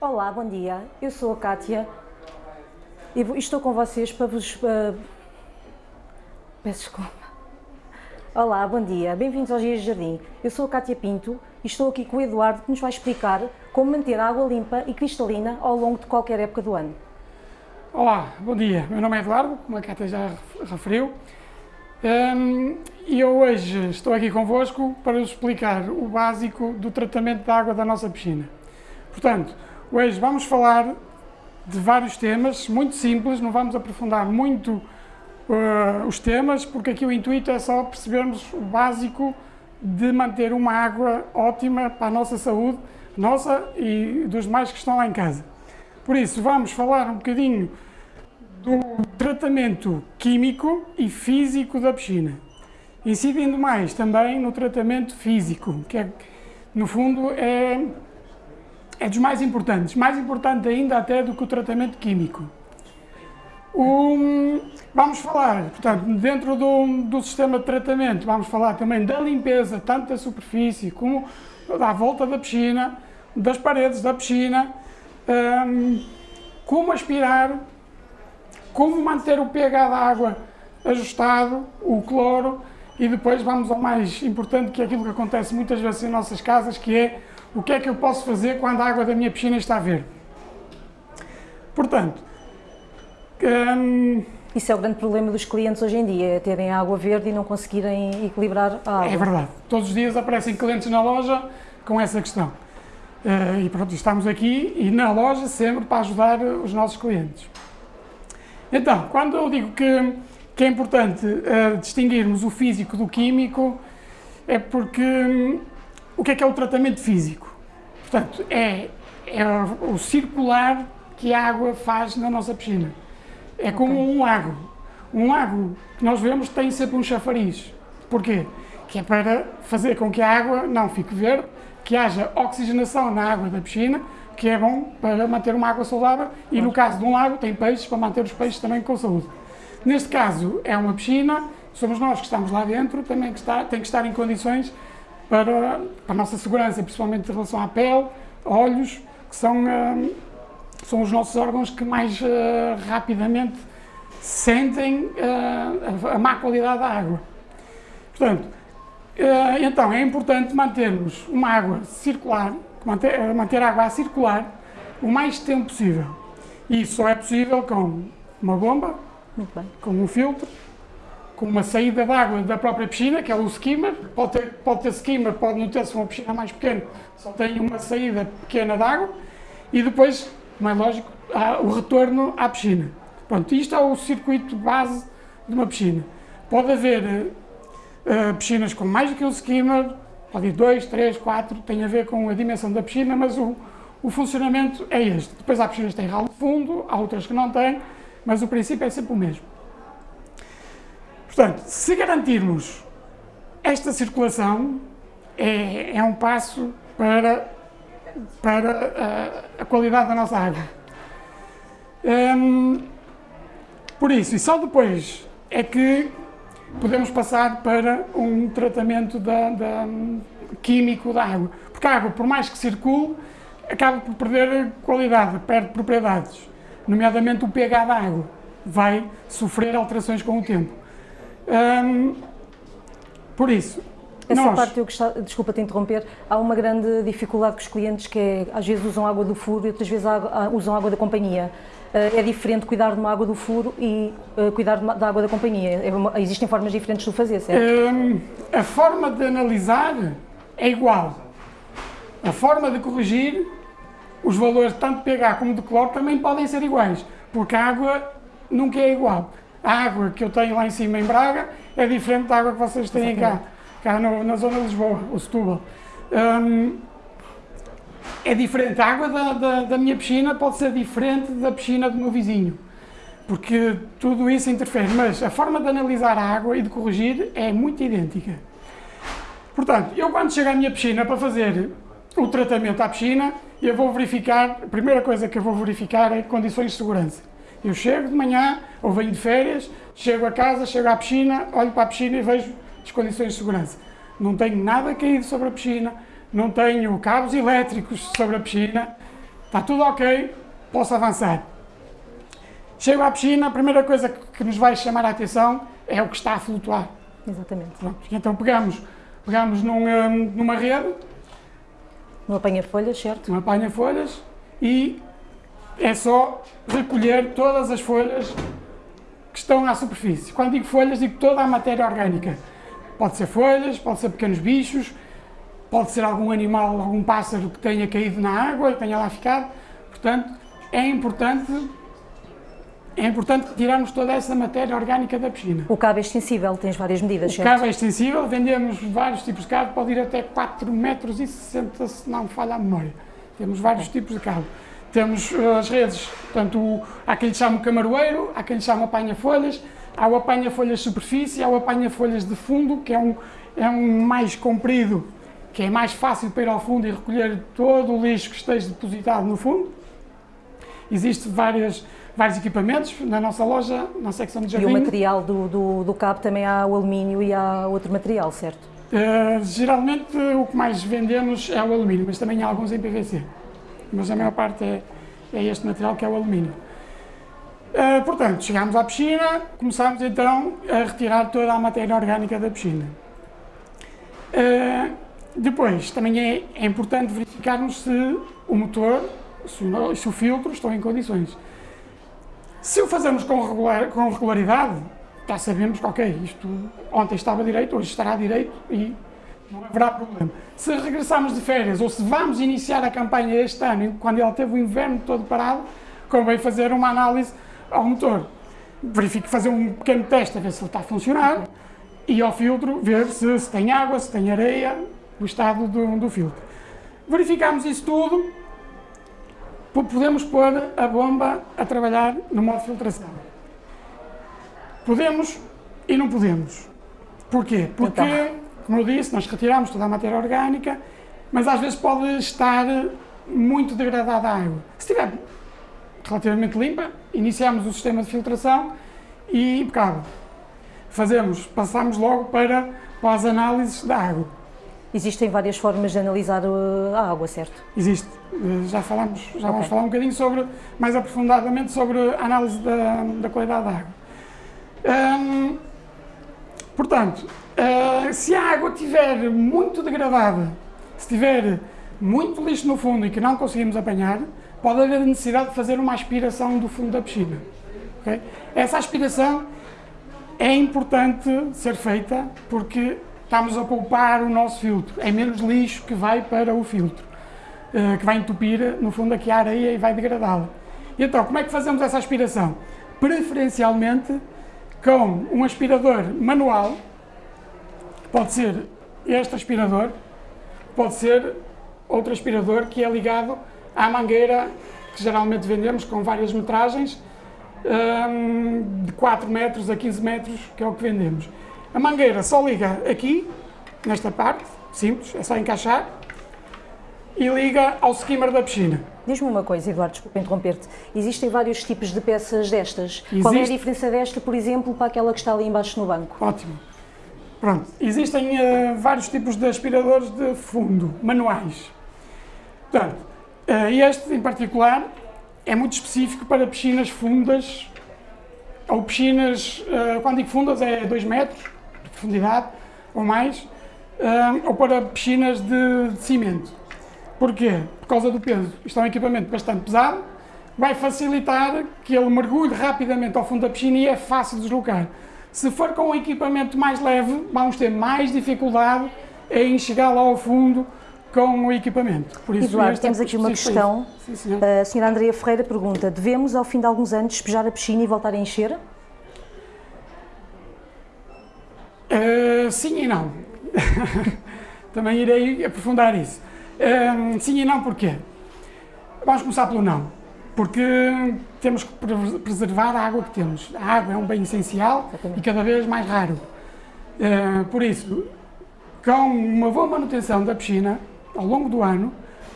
Olá, bom dia. Eu sou a Kátia e estou com vocês para vos. ah, Peço desculpa. Olá, bom dia. Bem-vindos aos Dias de Jardim. Eu sou a Kátia Pinto e estou aqui com o Eduardo que nos vai explicar como manter a água limpa e cristalina ao longo de qualquer época do ano. Olá, bom dia. Meu nome é Eduardo, como a Cátia já referiu. Hum, E eu hoje estou aqui convosco para vos explicar o básico do tratamento da água da nossa piscina. Portanto, hoje vamos falar de vários temas, muito simples, não vamos aprofundar muito uh, os temas, porque aqui o intuito é só percebermos o básico de manter uma água ótima para a nossa saúde, nossa e dos demais que estão lá em casa. Por isso, vamos falar um bocadinho do tratamento químico e físico da piscina, incidindo mais também no tratamento físico, que é, no fundo é, é dos mais importantes, mais importante ainda até do que o tratamento químico. O- vamos falar, portanto, dentro do, do sistema de tratamento, vamos falar também da limpeza, tanto da superfície como da volta da piscina, das paredes da piscina, hum, como aspirar, como manter o pH da água ajustado, o cloro, e depois vamos ao mais importante, que é aquilo que acontece muitas vezes em nossas casas, que é o que é que eu posso fazer quando a água da minha piscina está verde. Portanto, hum, Isso é o grande problema dos clientes hoje em dia, é terem água verde e não conseguirem equilibrar a água. É verdade. Todos os dias aparecem clientes na loja com essa questão. Eh, e pronto, estamos aqui e na loja sempre para ajudar os nossos clientes. Então, quando eu digo que, que é importante eh, distinguirmos o físico do químico, é porque hum, o que é que é o tratamento físico? Portanto, é, é o circular que a água faz na nossa piscina. É como um lago. Um lago que nós vemos tem sempre um chafariz. Porquê? Que é para fazer com que a água não fique verde, que haja oxigenação na água da piscina, que é bom para manter uma água saudável e no caso de um lago tem peixes para manter os peixes também com saúde. Neste caso é uma piscina, somos nós que estamos lá dentro, também que está, tem que estar em condições para, a nossa segurança, principalmente em relação à pele, olhos, que são, hum, são os nossos órgãos que mais eh, rapidamente sentem eh, a, a má qualidade da água. Portanto, eh, então é importante mantermos uma água circular, manter, manter a água a circular o mais tempo possível. E isso só é possível com uma bomba, Muito bem. com um filtro, com uma saída de água da própria piscina, que é o skimmer. Pode ter, pode ter skimmer, pode não ter, se uma piscina mais pequena, só tem uma saída pequena de água. E depois, como é lógico, há o retorno à piscina. Pronto, isto é o circuito base de uma piscina. Pode haver eh, piscinas com mais do que um skimmer, pode ir dois, três, quatro, tem a ver com a dimensão da piscina, mas o, o funcionamento é este. Depois há piscinas que têm ralo de fundo, há outras que não têm, mas o princípio é sempre o mesmo. Portanto, se garantirmos esta circulação, é, é um passo para, para a, a qualidade da nossa água. Hum, por isso, e só depois é que podemos passar para um tratamento da, da- químico da água. Porque a água, por mais que circule, acaba por perder qualidade, perde propriedades, nomeadamente o pH da água. Vai sofrer alterações com o tempo. Hum, por isso, Essa nós, parte eu gostava, desculpa te interromper, há uma grande dificuldade com os clientes que é, às vezes usam água do furo e outras vezes usam água da companhia. Ah, É diferente cuidar de uma água do furo e ah, cuidar da água da companhia. É uma- existem formas diferentes de o fazer, certo? Hum, a forma de analisar é igual. A forma de corrigir, os valores tanto de pH como de cloro também podem ser iguais, porque a água nunca é igual. A água que eu tenho lá em cima em Braga é diferente da água que vocês têm cá, cá no- na zona de Lisboa, o Setúbal. Hum, é diferente. A água da, da, da minha piscina pode ser diferente da piscina do meu vizinho porque tudo isso interfere, mas a forma de analisar a água e de corrigir é muito idêntica. Portanto, eu quando chego à minha piscina para fazer o tratamento à piscina, eu vou verificar, a primeira coisa que eu vou verificar é condições de segurança. Eu chego de manhã, ou venho de férias, chego a casa, chego à piscina, olho para a piscina e vejo as condições de segurança. Não tenho nada caído sobre a piscina, não tenho cabos elétricos sobre a piscina, está tudo ok, posso avançar. Chego à piscina, a primeira coisa que nos vai chamar a atenção é o que está a flutuar. Exatamente. Pronto, então pegamos, pegamos num, hum, numa rede, No apanha-folhas, certo? um apanha-folhas e é só recolher todas as folhas que estão à superfície. Quando digo folhas, digo toda a matéria orgânica. Pode ser folhas, pode ser pequenos bichos, pode ser algum animal, algum pássaro que tenha caído na água e tenha lá ficado. Portanto, é importante, é importante tirarmos toda essa matéria orgânica da piscina. O cabo é extensível, tens várias medidas, O certo? cabo é extensível, vendemos vários tipos de cabo, pode ir até 4 metros e 60, se não me falha a memória. Temos vários tipos de cabo. Temos uh, as redes, portanto, o- há quem lhe chama o camaroeiro, há quem lhe chama apanha-folhas, há o apanha-folhas superfície, há o apanha-folhas de fundo, que é um, é um mais comprido, que é mais fácil para ir ao fundo e recolher todo o lixo que esteja depositado no fundo. Existem várias, vários equipamentos na nossa loja, na secção de E o jardim. material do, do, do cabo também há o alumínio e há outro material, certo? Uh, geralmente o que mais vendemos é o alumínio, mas também há alguns em PVC. Mas a maior parte é, é este material que é o alumínio. Uh, portanto, chegámos à piscina, começámos então a retirar toda a matéria orgânica da piscina. Uh, depois, também é, é importante verificarmos se o motor, se o, se o filtro estão em condições. Se o fazemos com, regular, com regularidade, já sabemos que, ok, isto ontem estava direito, hoje estará direito e não haverá problema. Se regressarmos de férias ou se vamos iniciar a campanha este ano, quando ele teve o inverno todo parado, convém fazer uma análise ao motor. Verifique fazer um pequeno teste a ver se ele está a funcionar e ao filtro ver se, se tem água, se tem areia, o estado do, do filtro. Verificamos isso tudo, po- podemos pôr a bomba a trabalhar no modo filtração. Podemos e não podemos. Porquê? Porque, Então. Como eu disse, nós retiramos toda a matéria orgânica, mas às vezes pode estar muito degradada a água. Se estiver relativamente limpa, iniciamos o sistema de filtração e impecável. Fazemos, passamos logo para, para as análises da água. Existem várias formas de analisar uh, a água, certo? Existe. Eh, Já falamos, já vamos Ok. falar um bocadinho sobre, mais aprofundadamente sobre a análise da, da qualidade da água. Hum, portanto, eh, se a água estiver muito degradada, se tiver muito lixo no fundo e que não conseguimos apanhar, pode haver necessidade de fazer uma aspiração do fundo da piscina. ok? Essa aspiração é importante ser feita porque estamos a poupar o nosso filtro. É menos lixo que vai para o filtro, eh, que vai entupir, no fundo, aqui a areia e vai degradá-la. Então, como é que fazemos essa aspiração? Preferencialmente com um aspirador manual, pode ser este aspirador, pode ser outro aspirador que é ligado à mangueira que geralmente vendemos com várias metragens, hum, de 4 metros a 15 metros, que é o que vendemos. A mangueira só liga aqui, nesta parte, simples, é só encaixar, e liga ao skimmer da piscina. Diz-me uma coisa, Eduardo, desculpa interromper-te. Existem vários tipos de peças destas. Qual é a Existe. diferença desta, por exemplo, para aquela que está ali embaixo no banco? Ótimo. Pronto, existem eh, vários tipos de aspiradores de fundo, manuais. Portanto, eh, este em particular é muito específico para piscinas fundas, ou piscinas, eh, quando digo fundas é 2 metros de profundidade ou mais, ou para piscinas de, de cimento. Porquê? Por causa do peso. Isto é um equipamento bastante pesado, vai facilitar que ele mergulhe rapidamente ao fundo da piscina e é fácil de deslocar. Se for com um equipamento mais leve, vamos ter mais dificuldade em chegar lá ao fundo com o equipamento. Por isso, Eduardo, é temos aqui uma questão. Sim, senhor. A senhora Andreia Ferreira pergunta: devemos, ao fim de alguns anos, despejar a piscina e voltar a encher? Uh, sim e não. Também irei aprofundar isso. Uh, sim e não porquê? Vamos começar pelo não. Porque temos que pre- preservar a água que temos. A água é um bem essencial e cada vez mais raro. Uh, por isso, com uma boa manutenção da piscina ao longo do ano,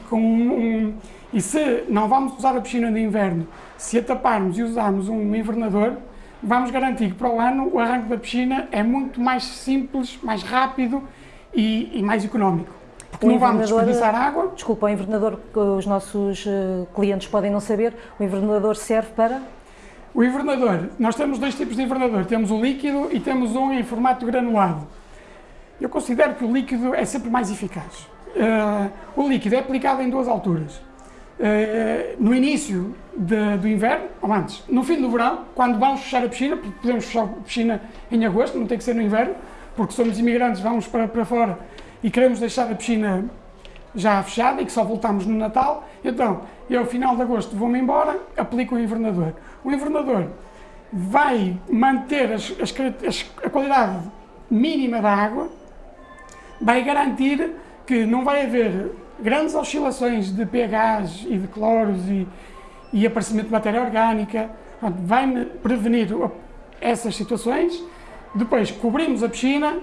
com um, e se não vamos usar a piscina de inverno, se a taparmos e usarmos um invernador, vamos garantir que para o ano o arranque da piscina é muito mais simples, mais rápido e, e mais económico. Porque não vamos desperdiçar água. Desculpa, o invernador, os nossos uh, clientes podem não saber, o invernador serve para? O invernador, nós temos dois tipos de invernador, temos o líquido e temos um em formato granulado. Eu considero que o líquido é sempre mais eficaz. Uh, o líquido é aplicado em duas alturas. Uh, no início de, do inverno, ou antes, no fim do verão, quando vamos fechar a piscina, porque podemos fechar a piscina em agosto, não tem que ser no inverno, porque somos imigrantes, vamos para, para fora e queremos deixar a piscina já fechada e que só voltamos no Natal, então eu, ao final de agosto, vou-me embora, aplico o invernador. O invernador vai manter as, as, as, a qualidade mínima da água, vai garantir que não vai haver grandes oscilações de pHs e de cloros e, e aparecimento de matéria orgânica, vai prevenir essas situações. Depois cobrimos a piscina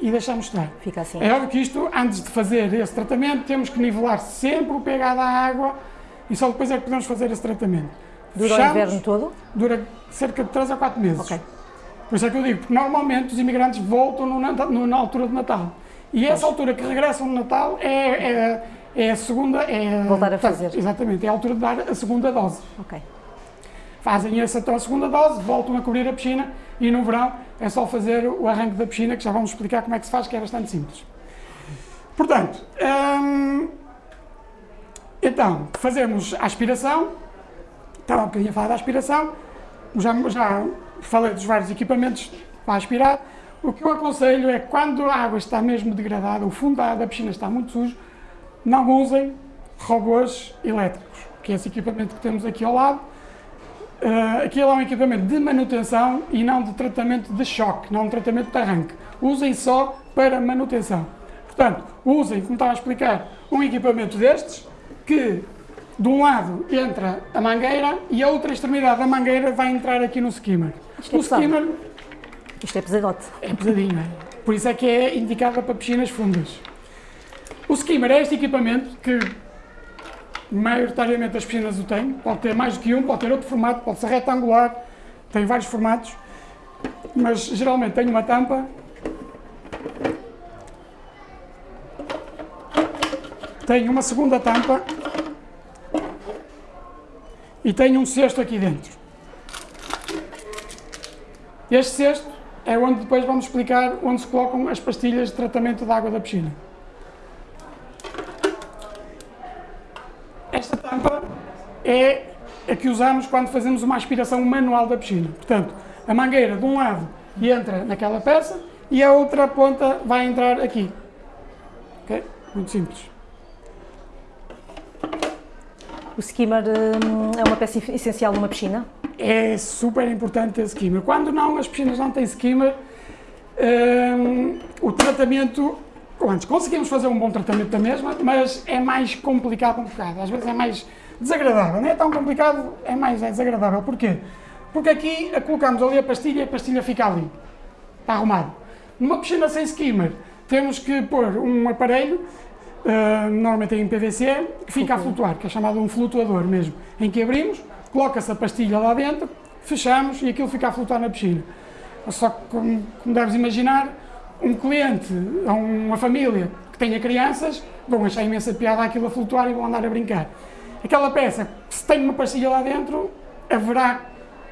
e deixamos estar. Fica assim. É óbvio que isto, antes de fazer esse tratamento, temos que nivelar sempre o pH da água e só depois é que podemos fazer esse tratamento. Dura Fechamos, o inverno todo? Dura cerca de 3 a 4 meses. Ok. Por isso é que eu digo, porque normalmente os imigrantes voltam no, no, na altura de Natal. E essa pois. altura que regressam no Natal é, é, é a segunda... É, Voltar a fazer. Exatamente, é a altura de dar a segunda dose. Ok. Fazem essa então a segunda dose, voltam a cobrir a piscina e no verão é só fazer o arranque da piscina, que já vamos explicar como é que se faz, que é bastante simples. Portanto, hum, então, fazemos a aspiração, estava um bocadinho a falar da aspiração, já, já falei dos vários equipamentos para aspirar, o que eu aconselho é que quando a água está mesmo degradada, o fundo da piscina está muito sujo, não usem robôs elétricos, que é esse equipamento que temos aqui ao lado, Uh, aquilo é um equipamento de manutenção e não de tratamento de choque, não de tratamento de arranque. Usem só para manutenção. Portanto, usem, como estava a explicar, um equipamento destes, que de um lado entra a mangueira e a outra extremidade da mangueira vai entrar aqui no skimmer. Isto é o skimmer... Isto é pesadote. É pesadinho, é? Por isso é que é indicado para piscinas fundas. O skimmer é este equipamento que maioritariamente as piscinas o têm, pode ter mais do que um, pode ter outro formato, pode ser retangular, tem vários formatos, mas geralmente tem uma tampa. Tem uma segunda tampa. E tem um cesto aqui dentro. Este cesto é onde depois vamos explicar onde se colocam as pastilhas de tratamento da água da piscina. Esta tampa é a que usamos quando fazemos uma aspiração manual da piscina. Portanto, a mangueira de um lado entra naquela peça e a outra ponta vai entrar aqui. Ok? Muito simples. O skimmer hum, é uma peça essencial numa piscina? É super importante ter skimmer. Quando não, as piscinas não têm skimmer, hum, o tratamento antes, conseguimos fazer um bom tratamento da mesma, mas é mais complicado um bocado, às vezes é mais desagradável, não é tão complicado, é mais é desagradável. Porquê? Porque aqui colocamos ali a pastilha e a pastilha fica ali, está arrumado. Numa piscina sem skimmer, temos que pôr um aparelho, uh, normalmente em PVC, que fica a flutuar, que é chamado um flutuador mesmo, em que abrimos, coloca-se a pastilha lá dentro, fechamos e aquilo fica a flutuar na piscina. Só que, como, como deves imaginar, um cliente ou uma família que tenha crianças vão achar imensa piada aquilo a flutuar e vão andar a brincar. Aquela peça, se tem uma pastilha lá dentro, haverá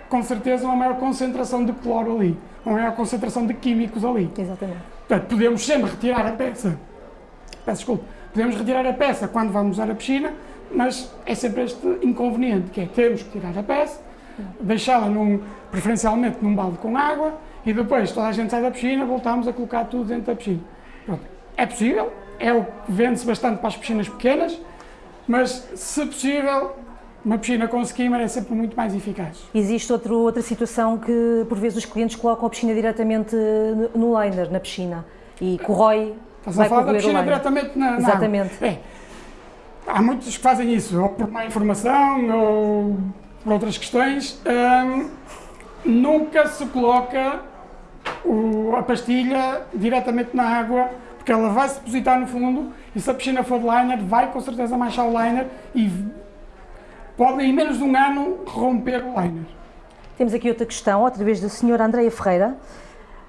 com certeza uma maior concentração de cloro ali, uma maior concentração de químicos ali. Exatamente. Portanto, podemos sempre retirar a peça, peço desculpa, podemos retirar a peça quando vamos usar a piscina, mas é sempre este inconveniente, que é temos que tirar a peça, deixá-la num, preferencialmente num balde com água, e depois toda a gente sai da piscina, voltamos a colocar tudo dentro da piscina. Pronto. É possível, é o que vende-se bastante para as piscinas pequenas, mas se possível, uma piscina com skimmer é sempre muito mais eficaz. Existe outro, outra situação que por vezes os clientes colocam a piscina diretamente no liner, na piscina, e corrói, Estás a falar da piscina diretamente na, na Exatamente. É. Há muitos que fazem isso, ou por má informação, ou por outras questões. Hum, nunca se coloca o, a pastilha diretamente na água, porque ela vai se depositar no fundo e se a piscina for de liner, vai com certeza manchar o liner e pode em menos de um ano romper o liner. Temos aqui outra questão, outra vez da senhora Andreia Ferreira.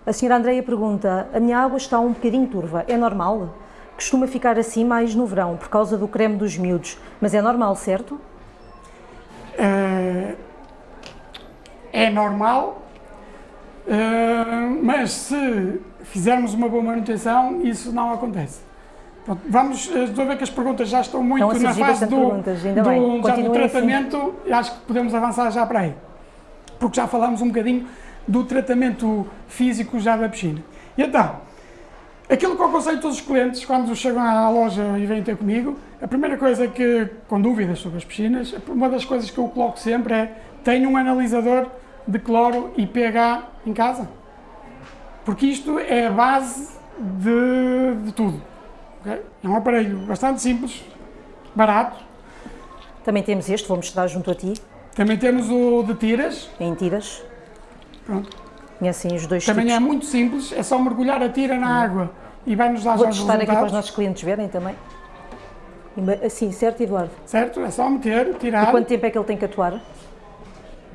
A senhora Andreia pergunta, a minha água está um bocadinho turva, é normal? costuma ficar assim mais no verão, por causa do creme dos miúdos, mas é normal, certo? Eh, é normal, mas se fizermos uma boa manutenção, isso não acontece. Pronto, vamos, eh, estou a ver que as perguntas já estão muito Estão na fase do, do, já do assim. tratamento e acho que podemos avançar já para aí. Porque já falámos um bocadinho do tratamento físico já da piscina. E então, aquilo que eu aconselho todos os clientes quando chegam à loja e vêm ter comigo, a primeira coisa que, com dúvidas sobre as piscinas, uma das coisas que eu coloco sempre é tenha um analisador de cloro e pH em casa. Porque isto é a base de, de tudo. ok? É um aparelho bastante simples, barato. Também temos este, vou mostrar junto a ti, Também temos o de tiras. em tiras. Pronto. Conhecem os dois Também é tipos. muito simples, é só mergulhar a tira na água e vai-nos dar Vou já os testar aqui para os resultados. nossos clientes verem também. Assim, certo, Eduardo? Certo? É só meter, E tirar. quanto tempo é que ele tem que atuar?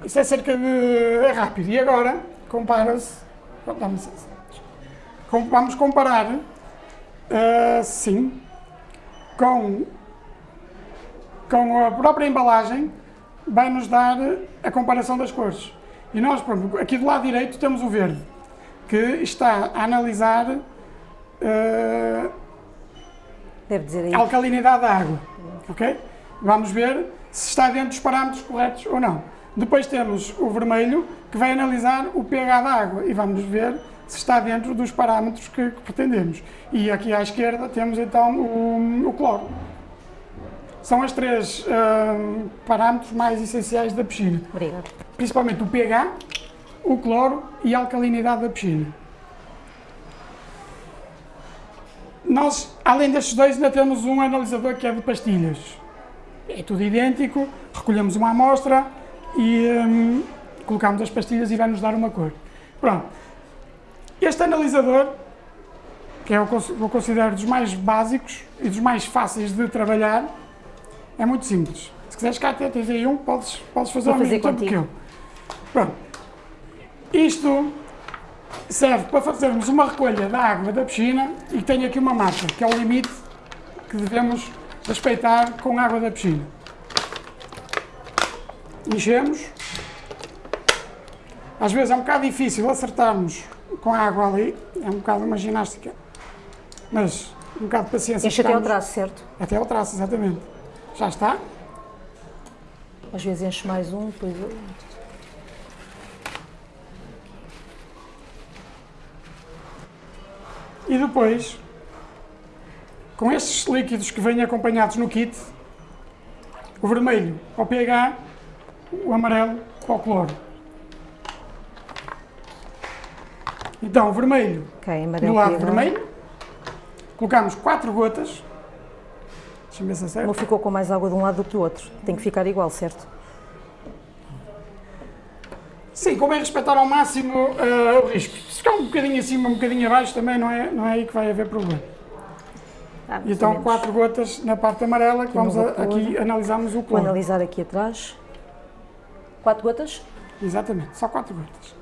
Isso é cerca de. é rápido. E agora, compara-se. Vamos comparar, ah, sim, com, com a própria embalagem, vai-nos dar a comparação das cores. E nós, pronto, aqui do lado direito temos o verde, que está a analisar aí. a alcalinidade da água. Ok? Vamos ver se está dentro dos parâmetros corretos ou não. Depois temos o vermelho, que vai analisar o pH da água e vamos ver se está dentro dos parâmetros que, que pretendemos. E aqui à esquerda temos então o, o cloro. São os três hum, parâmetros mais essenciais da piscina. Obrigada. Principalmente o pH, o cloro e a alcalinidade da piscina. Nós, além destes dois, ainda temos um analisador que é de pastilhas. É tudo idêntico, recolhemos uma amostra e hum, colocamos as pastilhas e vai-nos dar uma cor. Pronto. Este analisador, que é eu considero dos mais básicos e dos mais fáceis de trabalhar, é muito simples. Se quiseres cá até tens aí um, podes, podes fazer Vou ao fazer mesmo tempo que eu. Pronto. Isto serve para fazermos uma recolha da água da piscina e tem aqui uma marca, que é o limite que devemos respeitar com a água da piscina. Enchemos. Às vezes é um bocado difícil acertarmos com a água ali, é um bocado uma ginástica, mas um bocado de paciência. Enche até ao traço, certo? Até ao traço, exatamente. Já está. Às vezes enche mais um, depois outro. E depois, com estes líquidos que vêm acompanhados no kit, o vermelho para o pH, o amarelo para o cloro. Então, o vermelho Ok, do amarelo. lado vermelho, colocamos 4 gotas. Deixa-me ver se Não ficou com mais água de um lado do que do outro. Tem que ficar igual, certo? Sim, convém respeitar ao máximo eh, o risco. Se ficar um bocadinho acima, um bocadinho abaixo, também não é, não é aí que vai haver problema. Ah, então, quatro gotas na parte amarela, que Aqui vamos no a- aqui analisarmos o Vou cloro. analisar aqui atrás. Quatro gotas? Exatamente, só quatro gotas.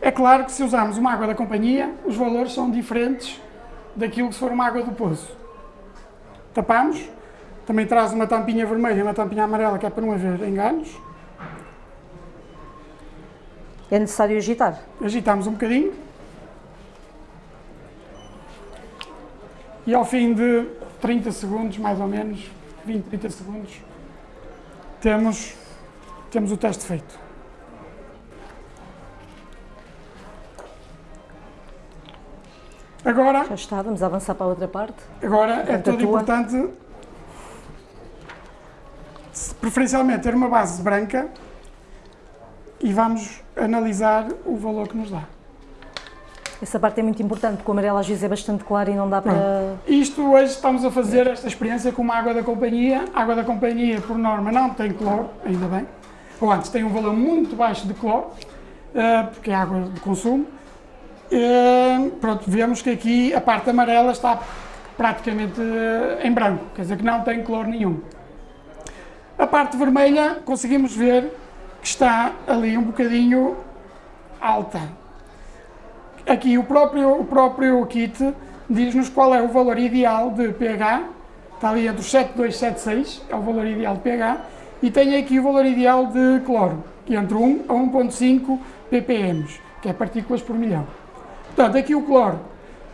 É claro que se usarmos uma água da companhia, os valores são diferentes daquilo que se for uma água do poço. Tapamos, também traz uma tampinha vermelha e uma tampinha amarela, que é para não haver enganos. É necessário agitar. Agitamos um bocadinho. E ao fim de 30 segundos, mais ou menos, 20, 30 segundos, temos, temos o teste feito. Agora, Já está, vamos avançar para a outra parte. agora é tudo importante, preferencialmente, ter uma base branca e vamos analisar o valor que nos dá. Essa parte é muito importante, porque o amarelo às vezes é bastante claro e não dá para. Isto hoje estamos a fazer esta experiência com uma água da companhia. A água da companhia, por norma, não tem cloro, ainda bem. Ou antes, tem um valor muito baixo de cloro, eh, porque é água de consumo. Eh, Pronto, vemos que aqui a parte amarela está praticamente eh, em branco, quer dizer que não tem cloro nenhum. A parte vermelha, conseguimos ver que está ali um bocadinho alta. Aqui o próprio, o próprio kit diz-nos qual é o valor ideal de pH, está ali entre os 7,276, é o valor ideal de pH, e tem aqui o valor ideal de cloro, que é entre 1 a 1,5 ppm, que é partículas por milhão. Portanto, aqui o cloro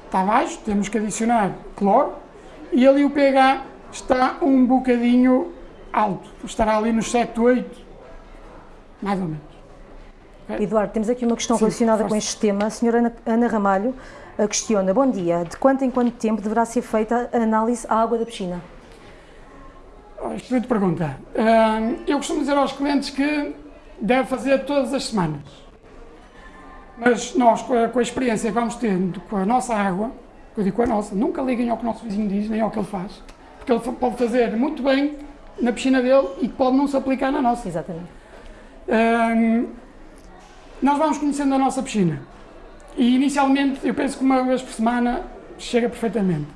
está baixo, temos que adicionar cloro, e ali o pH está um bocadinho alto, estará ali nos 7,8, mais ou menos. Eduardo, temos aqui uma questão Sim, relacionada força. com este tema. A senhora Ana, Ana Ramalho eh, questiona, bom dia, de quanto em quanto tempo deverá ser feita a análise à água da piscina? Oh, Excelente pergunta. Eu costumo dizer aos clientes que deve fazer todas as semanas. Mas nós, com a, experiência que vamos tendo com a nossa água, eu digo com a nossa, nunca liguem ao que o nosso vizinho diz, nem ao que ele faz. Porque ele pode fazer muito bem na piscina dele e pode não se aplicar na nossa. Exatamente. Nós vamos conhecendo a nossa piscina. E inicialmente eu penso que uma vez por semana chega perfeitamente.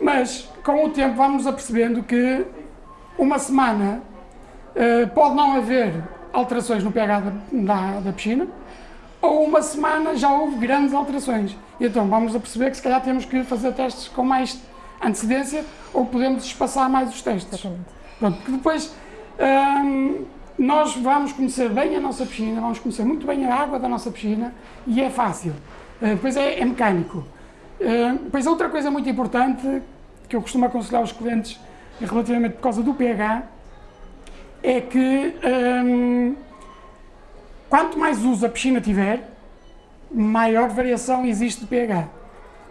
Mas com o tempo vamos apercebendo que uma semana eh, pode não haver alterações no pH da, da, da piscina, ou uma semana já houve grandes alterações. E então vamos a perceber que se calhar temos que fazer testes com mais antecedência ou podemos espaçar mais os testes. Pronto, porque depois hum, nós vamos conhecer bem a nossa piscina, vamos conhecer muito bem a água da nossa piscina e é fácil. Uh, depois é, é mecânico. Uh, depois outra coisa muito importante que eu costumo aconselhar aos clientes relativamente por causa do pH é que hum, quanto mais uso a piscina tiver, maior variação existe de pH.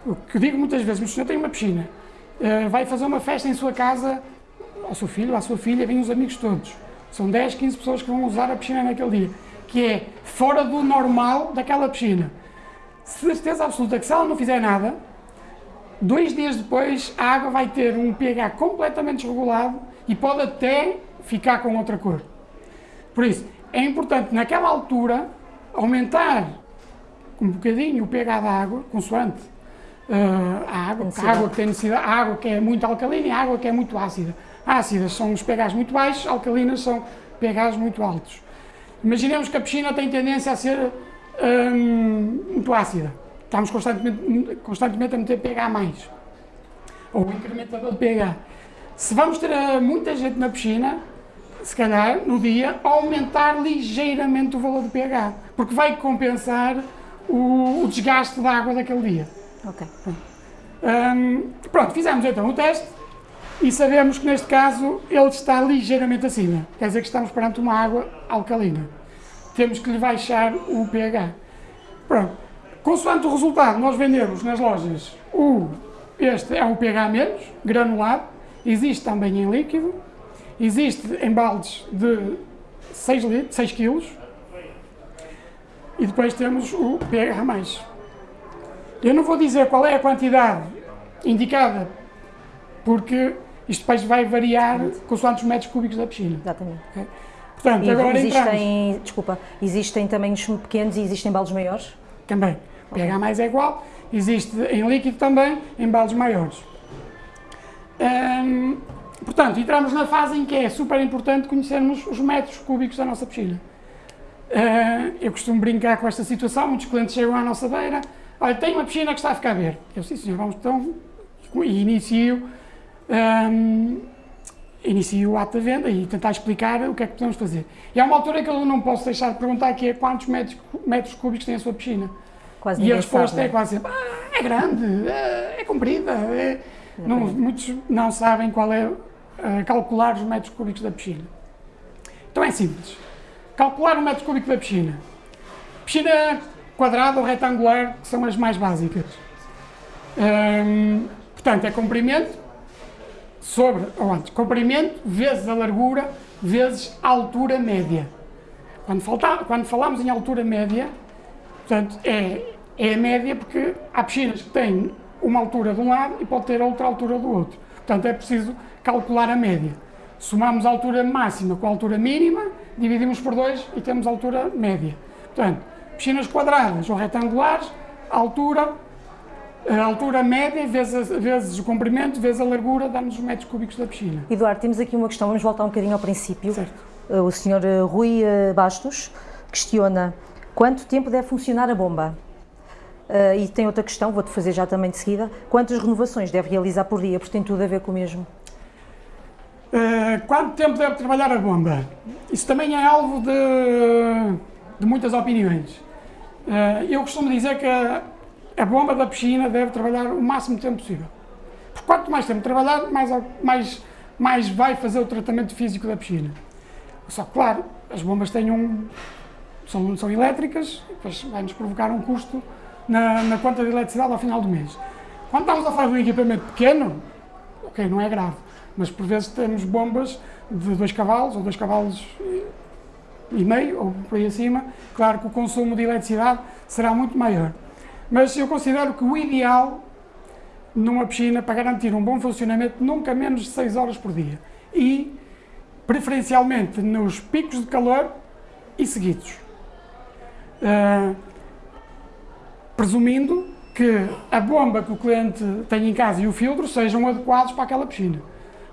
O que eu digo muitas vezes, o senhor tem uma piscina, uh, vai fazer uma festa em sua casa ao seu filho, à sua filha, vêm os amigos todos. São 10, 15 pessoas que vão usar a piscina naquele dia, que é fora do normal daquela piscina. Certeza absoluta que se ela não fizer nada, dois dias depois a água vai ter um pH completamente desregulado e pode até ficar com outra cor. Por isso, é importante naquela altura aumentar um bocadinho o pH da água, consoante uh, a água, a água que tem necessidade, a água que é muito alcalina e a água que é muito ácida. Ácidas são os pHs muito baixos, alcalinas são pHs muito altos. Imaginemos que a piscina tem tendência a ser hum, muito ácida. Estamos constantemente, constantemente a meter pH mais. Ou incrementador de pH. Se vamos ter uh, muita gente na piscina, se calhar no dia, aumentar ligeiramente o valor do pH. Porque vai compensar o, o desgaste da água daquele dia. Ok. Hum, pronto, fizemos então o teste e sabemos que neste caso ele está ligeiramente acima. Quer dizer que estamos perante uma água alcalina. Temos que lhe baixar o pH. Pronto. Consoante o resultado, nós vendemos nas lojas o, este é um pH menos, granulado, existe também em líquido, existe em baldes de 6, litros, 6 kg e depois temos o pH mais. Eu não vou dizer qual é a quantidade indicada, porque isto depois vai variar consoante os metros cúbicos da piscina. Exatamente. Portanto, E agora entramos existem, desculpa, existem tamanhos pequenos e existem baldes maiores? também. O pH mais é igual, existe em líquido também, em baldes maiores. Hum, portanto, entramos na fase em que é super importante conhecermos os metros cúbicos da nossa piscina. Ah, eu costumo brincar com esta situação, muitos clientes chegam à nossa beira, olha, tem uma piscina que está a ficar verde. Eu, sim senhor, vamos então, e inicio, hum, inicio o ato da venda e tentar explicar o que é que podemos fazer. E há uma altura que eu não posso deixar de perguntar que é quantos metros, metros cúbicos tem a sua piscina. Quase E a resposta sabe, é não quase sempre, ah, é grande, é, é comprida. é-" Não, muitos não sabem qual é, ah, calcular os metros cúbicos da piscina. Então é simples. Calcular o metro cúbico da piscina. Piscina quadrada ou retangular, que são as mais básicas. Hum, portanto, é comprimento sobre, ou antes, comprimento vezes a largura vezes a altura média. Quando, falta, quando falamos em altura média, portanto, é, é a média porque há piscinas que têm uma altura de um lado e pode ter outra altura do outro. Portanto, é preciso calcular a média. Somamos a altura máxima com a altura mínima, dividimos por 2 e temos a altura média. Portanto, piscinas quadradas ou retangulares, altura, a altura média vezes, vezes o comprimento, vezes a largura, dá-nos os metros cúbicos da piscina. Eduardo, temos aqui uma questão, vamos voltar um bocadinho ao princípio. Certo. Uh, O senhor uh, Rui uh, Bastos questiona quanto tempo deve funcionar a bomba? Uh, e tem outra questão, vou-te fazer já também de seguida. Quantas renovações deve realizar por dia? Porque tem tudo a ver com o mesmo. Uh, quanto tempo deve trabalhar a bomba? Isso também é alvo de, de muitas opiniões. Uh, eu costumo dizer que a, bomba da piscina deve trabalhar o máximo de tempo possível. Porque quanto mais tempo trabalhar, mais, mais, mais vai fazer o tratamento físico da piscina. Só que, claro, as bombas têm um, são, são elétricas, depois vai-nos provocar um custo na, na conta de eletricidade ao final do mês. Quando estamos a falar de um equipamento pequeno, ok, não é grave, mas por vezes temos bombas de 2 cavalos ou 2 cavalos e meio, ou por aí acima, claro que o consumo de eletricidade será muito maior. Mas eu considero que o ideal numa piscina para garantir um bom funcionamento nunca menos de 6 horas por dia e preferencialmente nos picos de calor e seguidos. Uh, presumindo que a bomba que o cliente tem em casa e o filtro sejam adequados para aquela piscina.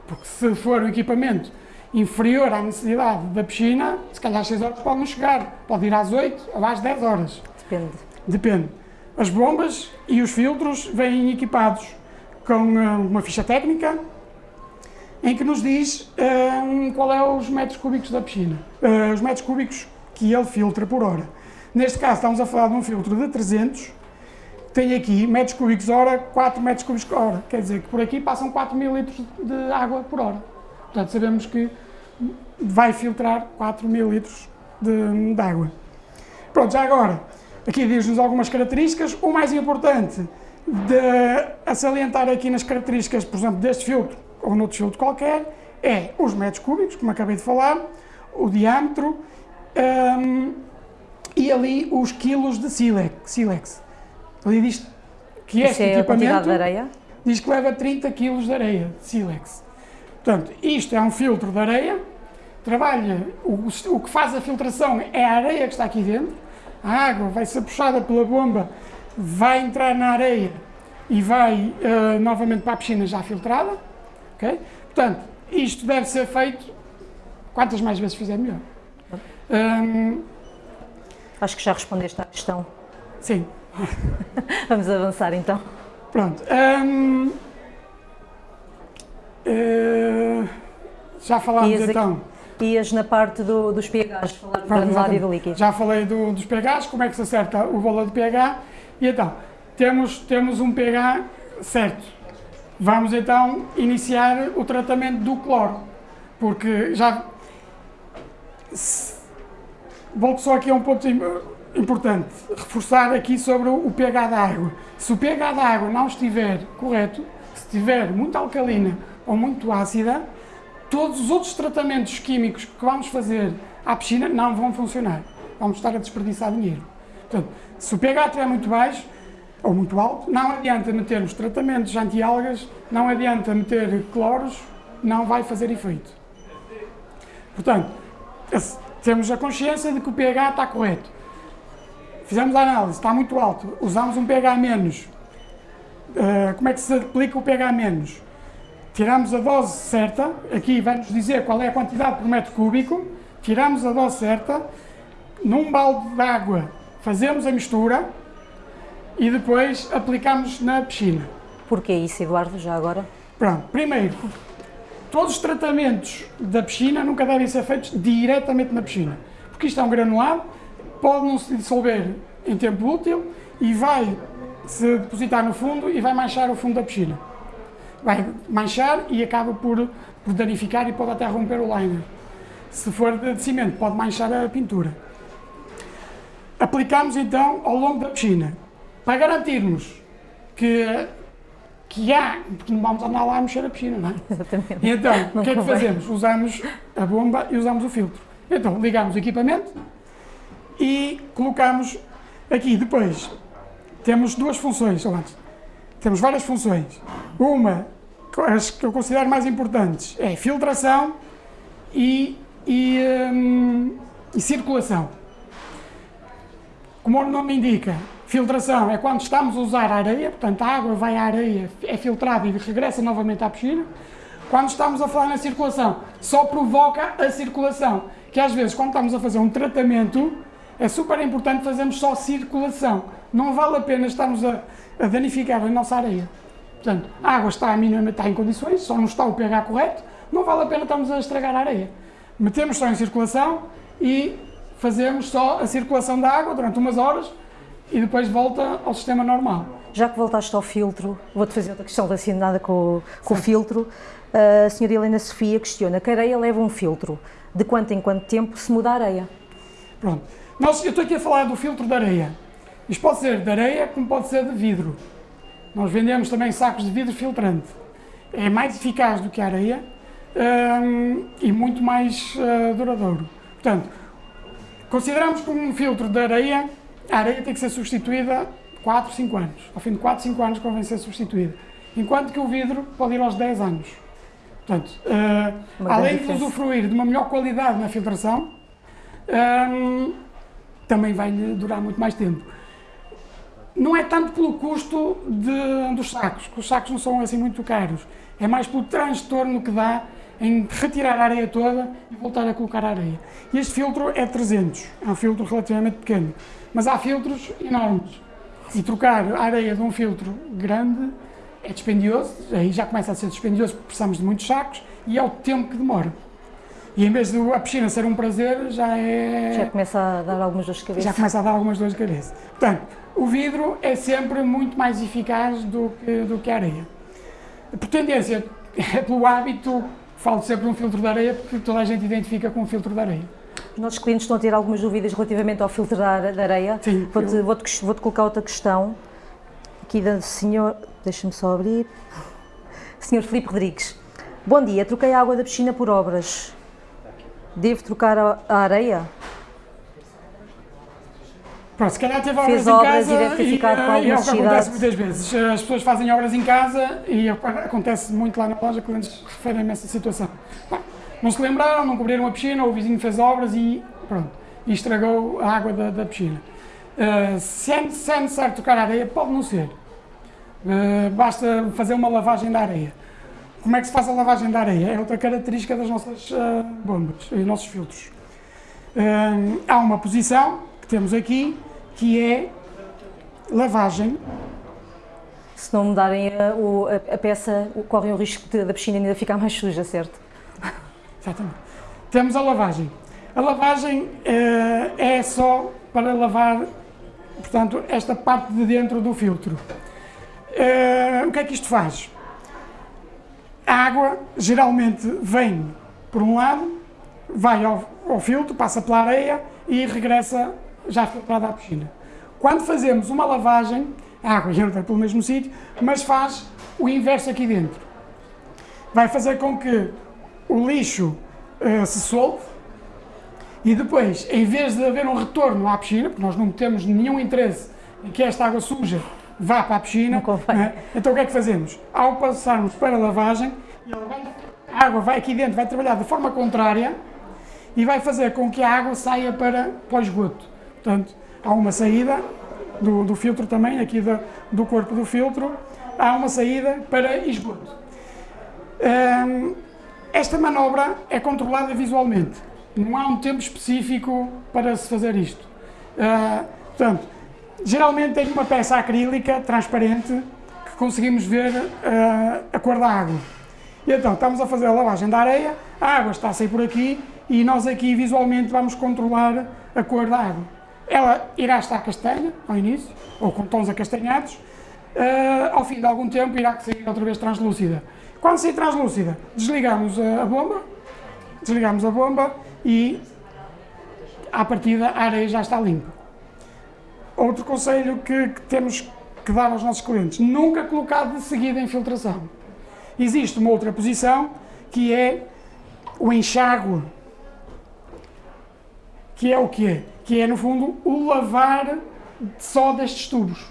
Porque se for um equipamento inferior à necessidade da piscina, se calhar às 6 horas pode não chegar, pode ir às 8 ou às 10 horas. Depende. Depende. As bombas e os filtros vêm equipados com uh, uma ficha técnica em que nos diz uh, qual é os metros cúbicos da piscina, uh, os metros cúbicos que ele filtra por hora. Neste caso estamos a falar de um filtro de 300, tem aqui metros cúbicos hora, 4 metros cúbicos hora, quer dizer que por aqui passam 4 mil litros de água por hora. Portanto, sabemos que vai filtrar 4 mil litros de, de água. Pronto, já agora, aqui diz-nos algumas características. O mais importante de a salientar aqui nas características, por exemplo, deste filtro ou noutro filtro qualquer, é os metros cúbicos, como acabei de falar, o diâmetro, um, e ali os quilos de sílex. sílex. Ali diz que este é equipamento de areia? diz que leva 30 quilos de areia, de sílex. Portanto, isto é um filtro de areia, trabalha, o, o que faz a filtração é a areia que está aqui dentro, a água vai ser puxada pela bomba, vai entrar na areia e vai uh, novamente para a piscina já filtrada, ok? Portanto, isto deve ser feito, quantas mais vezes fizer melhor. Um, Acho que já respondeste à questão. Sim. Vamos avançar então. Pronto. Um, uh, eh, já falámos então. Ias na parte do, dos pHs, falar granulado e do líquido. Já falei do, dos pHs, como é que se acerta o valor de pH. E então, temos, temos um pH certo. Vamos então iniciar o tratamento do cloro. Porque já. Volto só aqui a um ponto importante, reforçar aqui sobre o pH da água. Se o pH da água não estiver correto, se estiver muito alcalina ou muito ácida, todos os outros tratamentos químicos que vamos fazer à piscina não vão funcionar. Vamos estar a desperdiçar dinheiro. Portanto, se o pH estiver muito baixo ou muito alto, não adianta metermos tratamentos anti-algas, não adianta meter cloros, não vai fazer efeito. Portanto, temos a consciência de que o pH está correto. Fizemos a análise, está muito alto, usamos um pH menos. Uh, como é que se aplica o pH menos? Tiramos a dose certa, aqui vai-nos dizer qual é a quantidade por metro cúbico, tiramos a dose certa, num balde de água fazemos a mistura e depois aplicamos na piscina. Porquê isso, Eduardo, já agora? Pronto, primeiro, Todos os tratamentos da piscina nunca devem ser feitos diretamente na piscina, porque isto é um granulado, pode não se dissolver em tempo útil e vai se depositar no fundo e vai manchar o fundo da piscina. Vai manchar e acaba por, por danificar e pode até romper o liner. Se for de cimento, pode manchar a pintura. Aplicamos então ao longo da piscina, para garantirmos que que há, porque não vamos andar lá a mexer a piscina, não é? Exatamente. E então, o que é que fazemos? Usamos a bomba e usamos o filtro. Então, ligamos o equipamento e colocamos aqui. Depois, temos duas funções, ou antes, temos várias funções. Uma, as que eu considero mais importantes, é filtração e, e, hum, e circulação. Como o nome indica, Filtração é quando estamos a usar a areia, portanto a água vai à areia, é filtrada e regressa novamente à piscina. Quando estamos a falar na circulação, só provoca a circulação, que às vezes quando estamos a fazer um tratamento, é super importante fazermos só circulação. Não vale a pena estarmos a, a danificar a nossa areia. Portanto, a água está, minimamente, está em condições, só não está o pH correto, não vale a pena estarmos a estragar a areia. Metemos só em circulação e fazemos só a circulação da água durante umas horas e depois volta ao sistema normal. Já que voltaste ao filtro, vou-te fazer outra questão relacionada com, com o filtro. A senhora Helena Sofia questiona que a areia leva um filtro. De quanto em quanto tempo se muda a areia? Pronto. Nós, eu estou aqui a falar do filtro de areia. Isto pode ser de areia, como pode ser de vidro. Nós vendemos também sacos de vidro filtrante. É mais eficaz do que a areia hum, e muito mais uh, duradouro. Portanto, consideramos como um filtro de areia, a areia tem que ser substituída 4, 5 anos. Ao fim de 4, 5 anos convém ser substituída. Enquanto que o vidro pode ir aos 10 anos. Portanto, uh, além de usufruir de uma melhor qualidade na filtração, um, também vai durar muito mais tempo. Não é tanto pelo custo de, dos sacos, que os sacos não são assim muito caros, é mais pelo transtorno que dá em retirar a areia toda e voltar a colocar a areia. Este filtro é 300, é um filtro relativamente pequeno, mas há filtros enormes. E trocar a areia de um filtro grande é dispendioso, aí já começa a ser dispendioso porque precisamos de muitos sacos e é o tempo que demora. E em vez de a piscina ser um prazer, já é. Já começa a dar algumas dores de cabeça. Já começa a dar algumas dores de cabeça. Portanto, o vidro é sempre muito mais eficaz do que, do que a areia. Por tendência, é pelo hábito, falo sempre de um filtro de areia, porque toda a gente identifica com um filtro de areia. Os nossos clientes estão a ter algumas dúvidas relativamente ao filtro da areia. Sim. Vou-te eu... vou -te, vou colocar outra questão. Aqui da senhor. Deixa-me só abrir. Senhor Filipe Rodrigues. Bom dia, troquei a água da piscina por obras. Devo trocar a, a areia? Pronto, se calhar teve obras Fez em obras casa e, deve ter ficado com eh, e é o que acontece muitas vezes. As pessoas fazem obras em casa e acontece muito lá na loja, clientes referem-me a essa situação. não se lembraram, não cobriram a piscina, o vizinho fez obras e pronto, e estragou a água da, da piscina. Uh, se, é, se é necessário trocar a areia, pode não ser. Uh, basta fazer uma lavagem da areia. Como é que se faz a lavagem da areia? É outra característica das nossas uh, bombas e nossos filtros. Uh, há uma posição que temos aqui que é lavagem. Se não mudarem a, a, a peça, correm o risco de, da piscina ainda ficar mais suja, certo? Exatamente. Temos a lavagem. A lavagem uh, é só para lavar, portanto, esta parte de dentro do filtro. o que é que isto faz? A água geralmente vem por um lado, vai ao, ao filtro, passa pela areia e regressa já filtrada à piscina. Quando fazemos uma lavagem, a água entra pelo mesmo sítio, mas faz o inverso aqui dentro. Vai fazer com que o lixo uh, se solte e depois, em vez de haver um retorno à piscina, porque nós não temos nenhum interesse em que esta água suja vá para a piscina. Né? Então o que é que fazemos? Ao passarmos para a lavagem, a água vai aqui dentro, vai trabalhar de forma contrária e vai fazer com que a água saia para, para o esgoto. Portanto, há uma saída do, do filtro também, aqui do, do corpo do filtro, há uma saída para esgoto. Hum, esta manobra é controlada visualmente. Não há um tempo específico para se fazer isto. Uh, portanto, Geralmente tem uma peça acrílica transparente que conseguimos ver uh, a cor da água. E então estamos a fazer a lavagem da areia, a água está a sair por aqui e nós aqui visualmente vamos controlar a cor da água. Ela irá estar castanha ao início, ou com tons acastanhados, uh, ao fim de algum tempo irá sair outra vez translúcida. Quando sair translúcida, desligamos a, a bomba, desligamos a bomba e à partida a areia já está limpa. Outro conselho que, que temos que dar aos nossos clientes, nunca colocar de seguida em filtração. Existe uma outra posição que é o enxágue, que é o quê? Que é, no fundo, o lavar só destes tubos.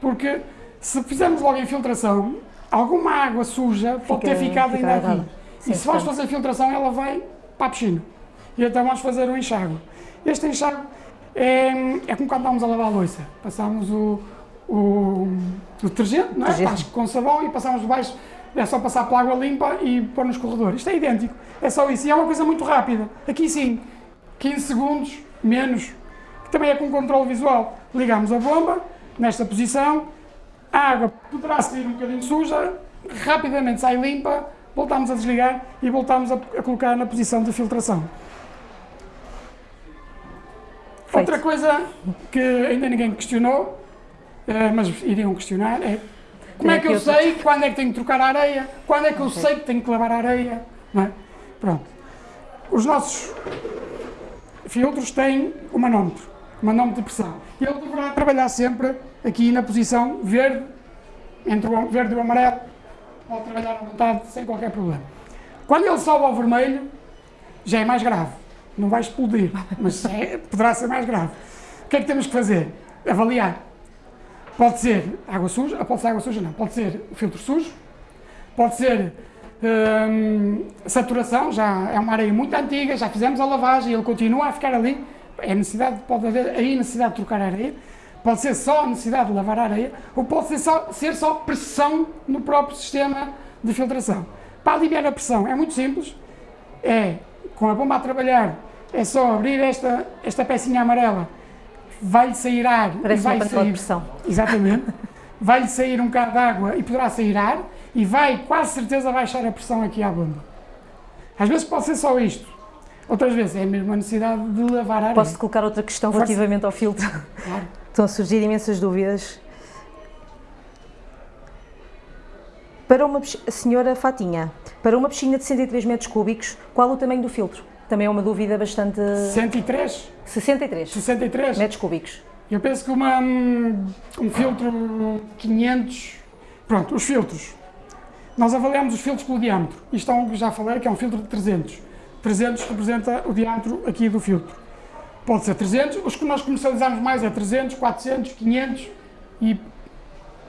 Porque se fizermos logo a infiltração, alguma água suja pode ter ficado ainda aqui. Sim, e se vais fazer a filtração, ela vai para a piscina. E então vamos fazer o enxágue. Este enxágue é, é como quando estávamos a lavar a louça. Passámos o, o, o detergente, não é? Detergente. com sabão e passámos debaixo, é só passar pela água limpa e pôr nos corredores. Isto é idêntico. É só isso. E é uma coisa muito rápida. Aqui sim, 15 segundos, menos. também é com controle visual. Ligamos a bomba, nesta posição, a água poderá sair um bocadinho suja, rapidamente sai limpa, voltamos a desligar e voltamos a, a colocar na posição de filtração. Feito. Outra coisa que ainda ninguém questionou, eh, mas iriam questionar, é como Tem é que eu sei quando é que tenho que trocar a areia, quando é que eu sei que tenho que lavar a areia, não é? Pronto. Os nossos filtros têm o manómetro, o manómetro de pressão. E ele deverá trabalhar sempre aqui na posição verde, entre o verde e o amarelo, pode trabalhar à vontade sem qualquer problema. Quando ele sobe ao vermelho, já é mais grave. Não vai explodir, mas é- poderá ser mais grave. O que é que temos que fazer? Avaliar. Pode ser água suja, pode ser água suja não, pode ser filtro sujo, pode ser hum, saturação, já é uma areia muito antiga, já fizemos a lavagem e ele continua a ficar ali, é necessidade, pode haver aí necessidade de trocar a areia, pode ser só a necessidade de lavar a areia, ou pode ser só, ser só pressão no próprio sistema de filtração. Para aliviar a pressão é muito simples, é com a bomba a trabalhar, é só abrir esta, esta pecinha amarela, vai-lhe sair ar Parece vai de sair pressão. Exatamente. Vai-lhe sair um bocado de água e poderá sair ar e vai quase certeza baixar a pressão aqui à bomba. Às vezes pode ser só isto. Outras vezes é mesmo a necessidade de lavar a areia. Posso colocar outra questão Força. relativamente ao filtro? Claro. Estão a surgir imensas dúvidas. Para uma senhora Fatinha, para uma piscina de 63 metros cúbicos, qual o tamanho do filtro? Também é uma dúvida bastante... 103, 63 63. metros cúbicos. Eu penso que uma, um um filtro 500... Pronto, os filtros. Nós avaliamos os filtros pelo diâmetro. Isto é um que já falei, que é um filtro de 300. 300 representa o diâmetro aqui do filtro. Pode ser 300, os que nós comercializamos mais é 300, 400, 500 e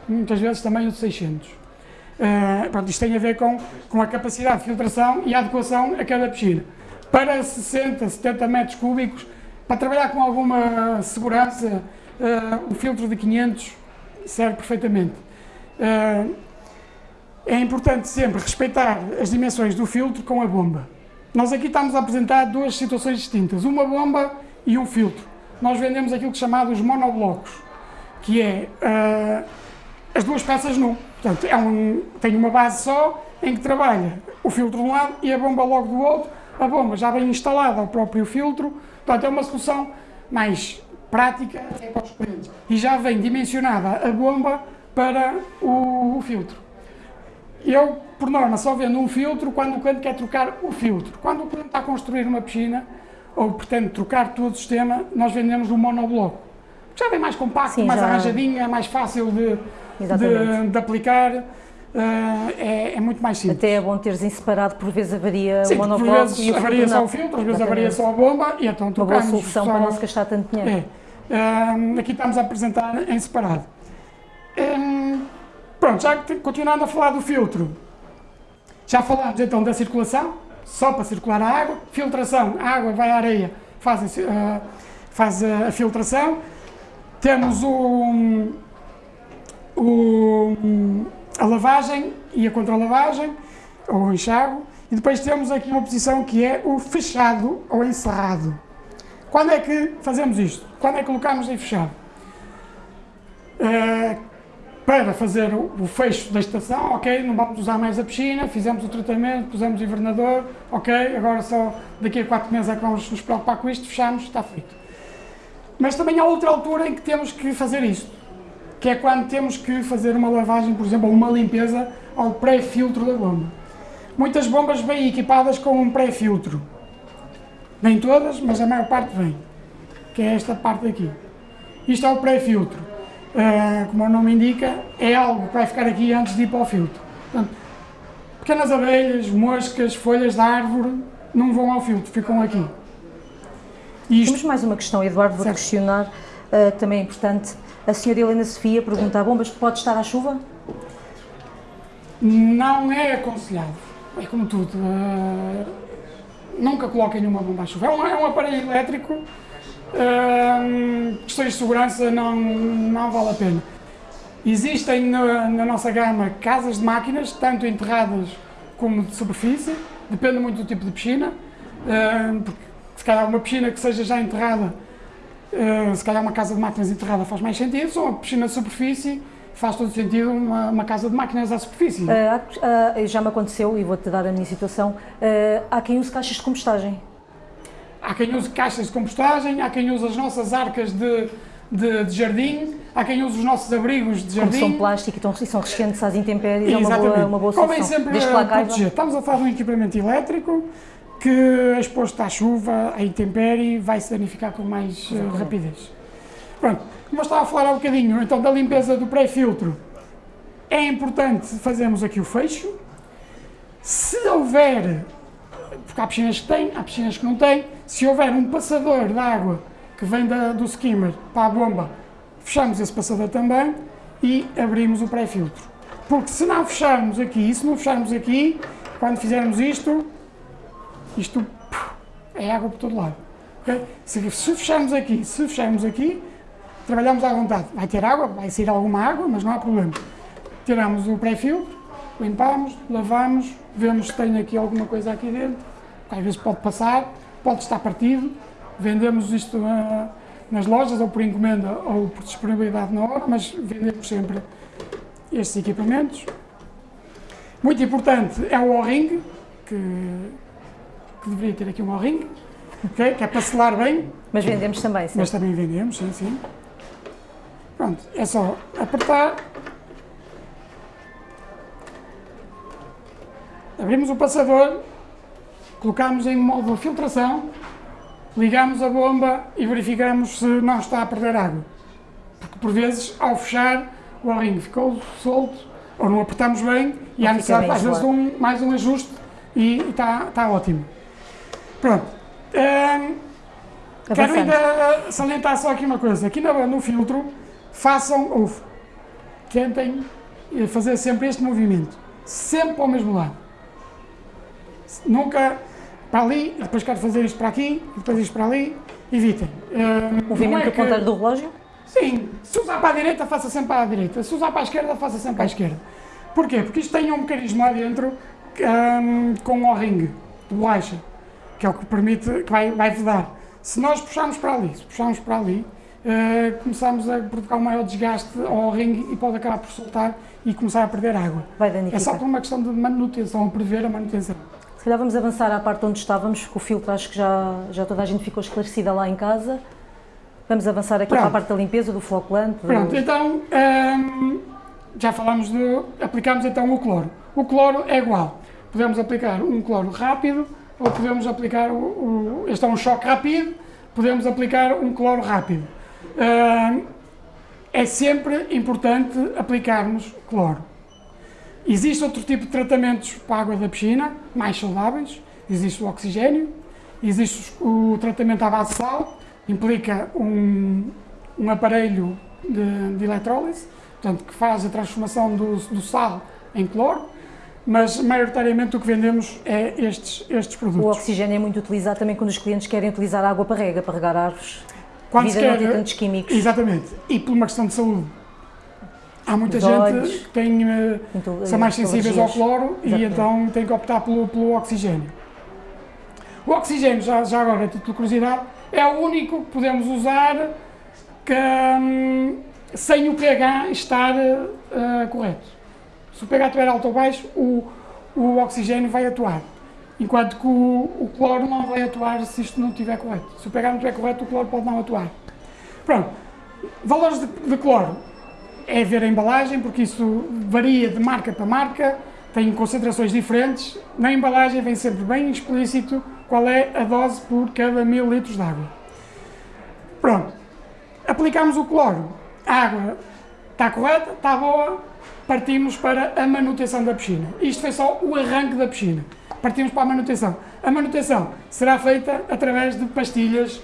muitas vezes também o de 600. Uh, pronto, isto tem a ver com, com a capacidade de filtração e a adequação a cada piscina. Para 60, 70 metros cúbicos, para trabalhar com alguma segurança, uh, o filtro de 500 serve perfeitamente. Uh, é importante sempre respeitar as dimensões do filtro com a bomba. Nós aqui estamos a apresentar duas situações distintas, uma bomba e um filtro. Nós vendemos aquilo que chamamos monoblocos, que é uh, as duas peças nu. Portanto, é um, tem uma base só em que trabalha o filtro de um lado e a bomba logo do outro. A bomba já vem instalada ao próprio filtro, portanto é uma solução mais prática para os clientes. E já vem dimensionada a bomba para o, o filtro. Eu, por norma, só vendo um filtro quando o cliente quer trocar o filtro. Quando o cliente está a construir uma piscina ou pretende trocar todo o sistema, nós vendemos um monobloco. Já vem mais compacto, Sim, mais já- arranjadinho, é mais fácil de, de, de aplicar, é, é muito mais simples. Até é bom teres em separado, por vezes avaria Sim, o por monobloco vezes e o avaria filtro só o filtro, às vezes avaria só a bomba e então Uma boa trocamos. solução só- para não se gastar tanto dinheiro. É. Ahm, aqui estamos a apresentar em separado. Ahm, pronto, já continuando a falar do filtro, já falámos então da circulação, só para circular a água, filtração, a água vai à areia, faz, ah, faz a, a filtração, temos o, o- a lavagem e a contralavagem, ou o enxágue, e depois temos aqui uma posição que é o fechado ou encerrado. Quando é que fazemos isto? Quando é que colocamos em fechado? Eh, para fazer o, o fecho da estação, ok, não vamos usar mais a piscina, fizemos o tratamento, pusemos o invernador, ok, agora só daqui a quatro meses é que vamos nos preocupar com isto, fechamos, está feito. Mas também há outra altura em que temos que fazer isto, que é quando temos que fazer uma lavagem, por exemplo, ou uma limpeza ao pré-filtro da bomba. Muitas bombas vêm equipadas com um pré-filtro. Nem todas, mas a maior parte vem. Que é esta parte aqui. Isto é o pré-filtro. Ah, como o nome indica, é algo que vai ficar aqui antes de ir para o filtro. Portanto, pequenas abelhas, moscas, folhas de árvore não vão ao filtro, ficam aqui. Isto Temos mais uma questão, Eduardo, vou Certo. questionar, ah, também é importante. A senhora Helena Sofia pergunta, bombas pode estar à chuva? não é aconselhado. É como tudo. ah, nunca coloquem nenhuma bomba à chuva. É um, é um aparelho elétrico. ah, questões de segurança não, não vale a pena. Existem na, na nossa gama casas de máquinas, tanto enterradas como de superfície, depende muito do tipo de piscina, ah, porque se calhar uma piscina que seja já enterrada Uh, se calhar uma casa de máquinas enterrada faz mais sentido, só uma piscina de superfície faz todo sentido uma, uma casa de máquinas à superfície. Uh, uh, já me aconteceu, e vou-te dar a minha situação, há quem use caixas de compostagem. Há quem use caixas de compostagem, há quem use as nossas arcas de, de, de jardim, há quem use os nossos abrigos de jardim. Como são plástico e, são resistentes às intempéries, é uma boa, uma boa solução. Convém sempre proteger. Estamos a falar de um equipamento elétrico que, exposto à chuva, à intempérie, vai se danificar com mais uh, rapidez. Pronto, como eu estava a falar há um bocadinho, então, da limpeza do pré-filtro, é importante fazermos aqui o fecho. Se houver, porque há piscinas que têm, há piscinas que não têm, se houver um passador de água que vem da, do skimmer para a bomba, fechamos esse passador também e abrimos o pré-filtro. Porque se não fecharmos aqui, se não fecharmos aqui, quando fizermos isto, isto é água por todo lado. Okay? Se, se fecharmos aqui, se fecharmos aqui, trabalhamos à vontade. Vai ter água, vai sair alguma água, mas não há problema. Tiramos o pré-filtro, limpamos, lavamos, vemos se tem aqui alguma coisa aqui dentro, às vezes pode passar, pode estar partido, vendemos isto uh, nas lojas, ou por encomenda, ou por disponibilidade na hora, mas vendemos sempre estes equipamentos. Muito importante é o O-ring, que, que deveria ter aqui um O-ring, okay? que é para selar bem. Mas vendemos também, sim. Mas também vendemos, sim, sim. Pronto, é só apertar. Abrimos o passador colocamos em modo de filtração, ligamos a bomba e verificamos se não está a perder água. Porque por vezes, ao fechar, o o ficou solto, ou não apertamos bem, e há necessidade às vezes de um, mais um ajuste e está, está ótimo. Pronto. Um, quero ainda salientar só aqui uma coisa. Aqui no, no filtro, façam, ou tentem fazer sempre este movimento. Sempre ao mesmo lado. Nunca para ali, e depois quero fazer isto para aqui, depois isto para ali, evitem. Uh, Movimento é contrário do relógio? Sim, se usar para a direita, faça sempre para a direita, se usar para a esquerda, faça sempre para a esquerda. Porquê? Porque isto tem um mecanismo lá dentro um, com o ring de bolacha, que é o que permite, que vai, vai vedar. Se nós puxarmos para ali, se puxarmos para ali, uh, começamos a provocar um maior desgaste ao ring e pode acabar por soltar e começar a perder água. Vai. É só por uma questão de manutenção, prever a manutenção calhar vamos avançar à parte onde estávamos, porque o filtro acho que já, já toda a gente ficou esclarecida lá em casa. Vamos avançar aqui Pronto. para a parte da limpeza, do floculante. Pronto, então hum, já falamos de. aplicamos então o cloro. O cloro é igual. Podemos aplicar um cloro rápido ou podemos aplicar. O, este é um choque rápido, podemos aplicar um cloro rápido. Hum, é sempre importante aplicarmos cloro. Existe outro tipo de tratamentos para a água da piscina, mais saudáveis. Existe o oxigênio, existe o tratamento à base de sal, implica um, um aparelho de, de eletrólise, portanto, que faz a transformação do, do sal em cloro, mas maioritariamente o que vendemos é estes, estes produtos. O oxigênio é muito utilizado também quando os clientes querem utilizar água para rega, para regar árvores. Quando se quer, não tem tantos químicos. Exatamente, e por uma questão de saúde. Há muita gente olhos, que tem, eh, muito, são mais sensíveis ao cloro Exatamente. e então tem que optar pelo, pelo oxigênio. O oxigênio, já, já agora, a título de curiosidade, é o único que podemos usar que, hum, sem o pH estar uh, correto. Se o pH estiver alto ou baixo, o, o oxigênio vai atuar. Enquanto que o, o, cloro não vai atuar se isto não estiver correto. Se o pH não estiver correto, o cloro pode não atuar. Pronto. Valores de, de cloro é ver a embalagem, porque isso varia de marca para marca, tem concentrações diferentes. Na embalagem vem sempre bem explícito qual é a dose por cada mil litros de água. Pronto, aplicamos o cloro, a água está correta, está boa, partimos para a manutenção da piscina. Isto foi só o arranque da piscina. Partimos para a manutenção. A manutenção será feita através de pastilhas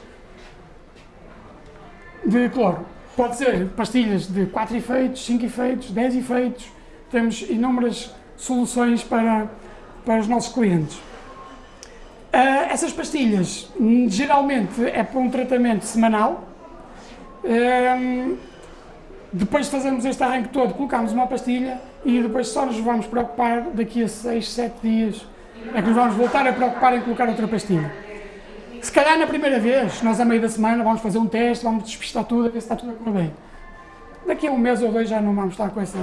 de cloro. Pode ser pastilhas de 4 efeitos, 5 efeitos, 10 efeitos. Temos inúmeras soluções para, para os nossos clientes. Uh, essas pastilhas geralmente é para um tratamento semanal. Uh, depois de fazermos este arranque todo, colocamos uma pastilha e depois só nos vamos preocupar daqui a 6, 7 dias é que nos vamos voltar a preocupar em colocar outra pastilha. se calhar na primeira vez, nós a meio da semana vamos fazer um teste, vamos despistar tudo, a ver se está tudo a correr bem. Daqui a um mês ou dois já não vamos estar com, essa,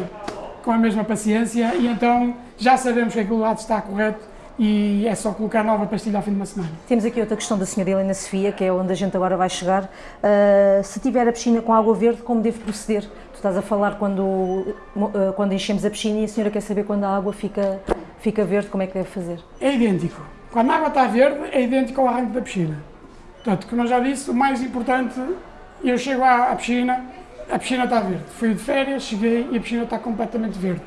com a mesma paciência e então já sabemos que aquele lado está correto e é só colocar nova pastilha ao fim de uma semana. Temos aqui outra questão da senhora Helena Sofia, que é onde a gente agora vai chegar. Uh, se tiver a piscina com água verde, como devo proceder? Tu estás a falar quando, uh, quando enchemos a piscina e a senhora quer saber quando a água fica, fica verde, como é que deve fazer? É idêntico. Quando a água está verde, é idêntico ao arranque da piscina. Portanto, como eu já disse, o mais importante, eu chego à, à piscina, a piscina está verde. Fui de férias, cheguei e a piscina está completamente verde.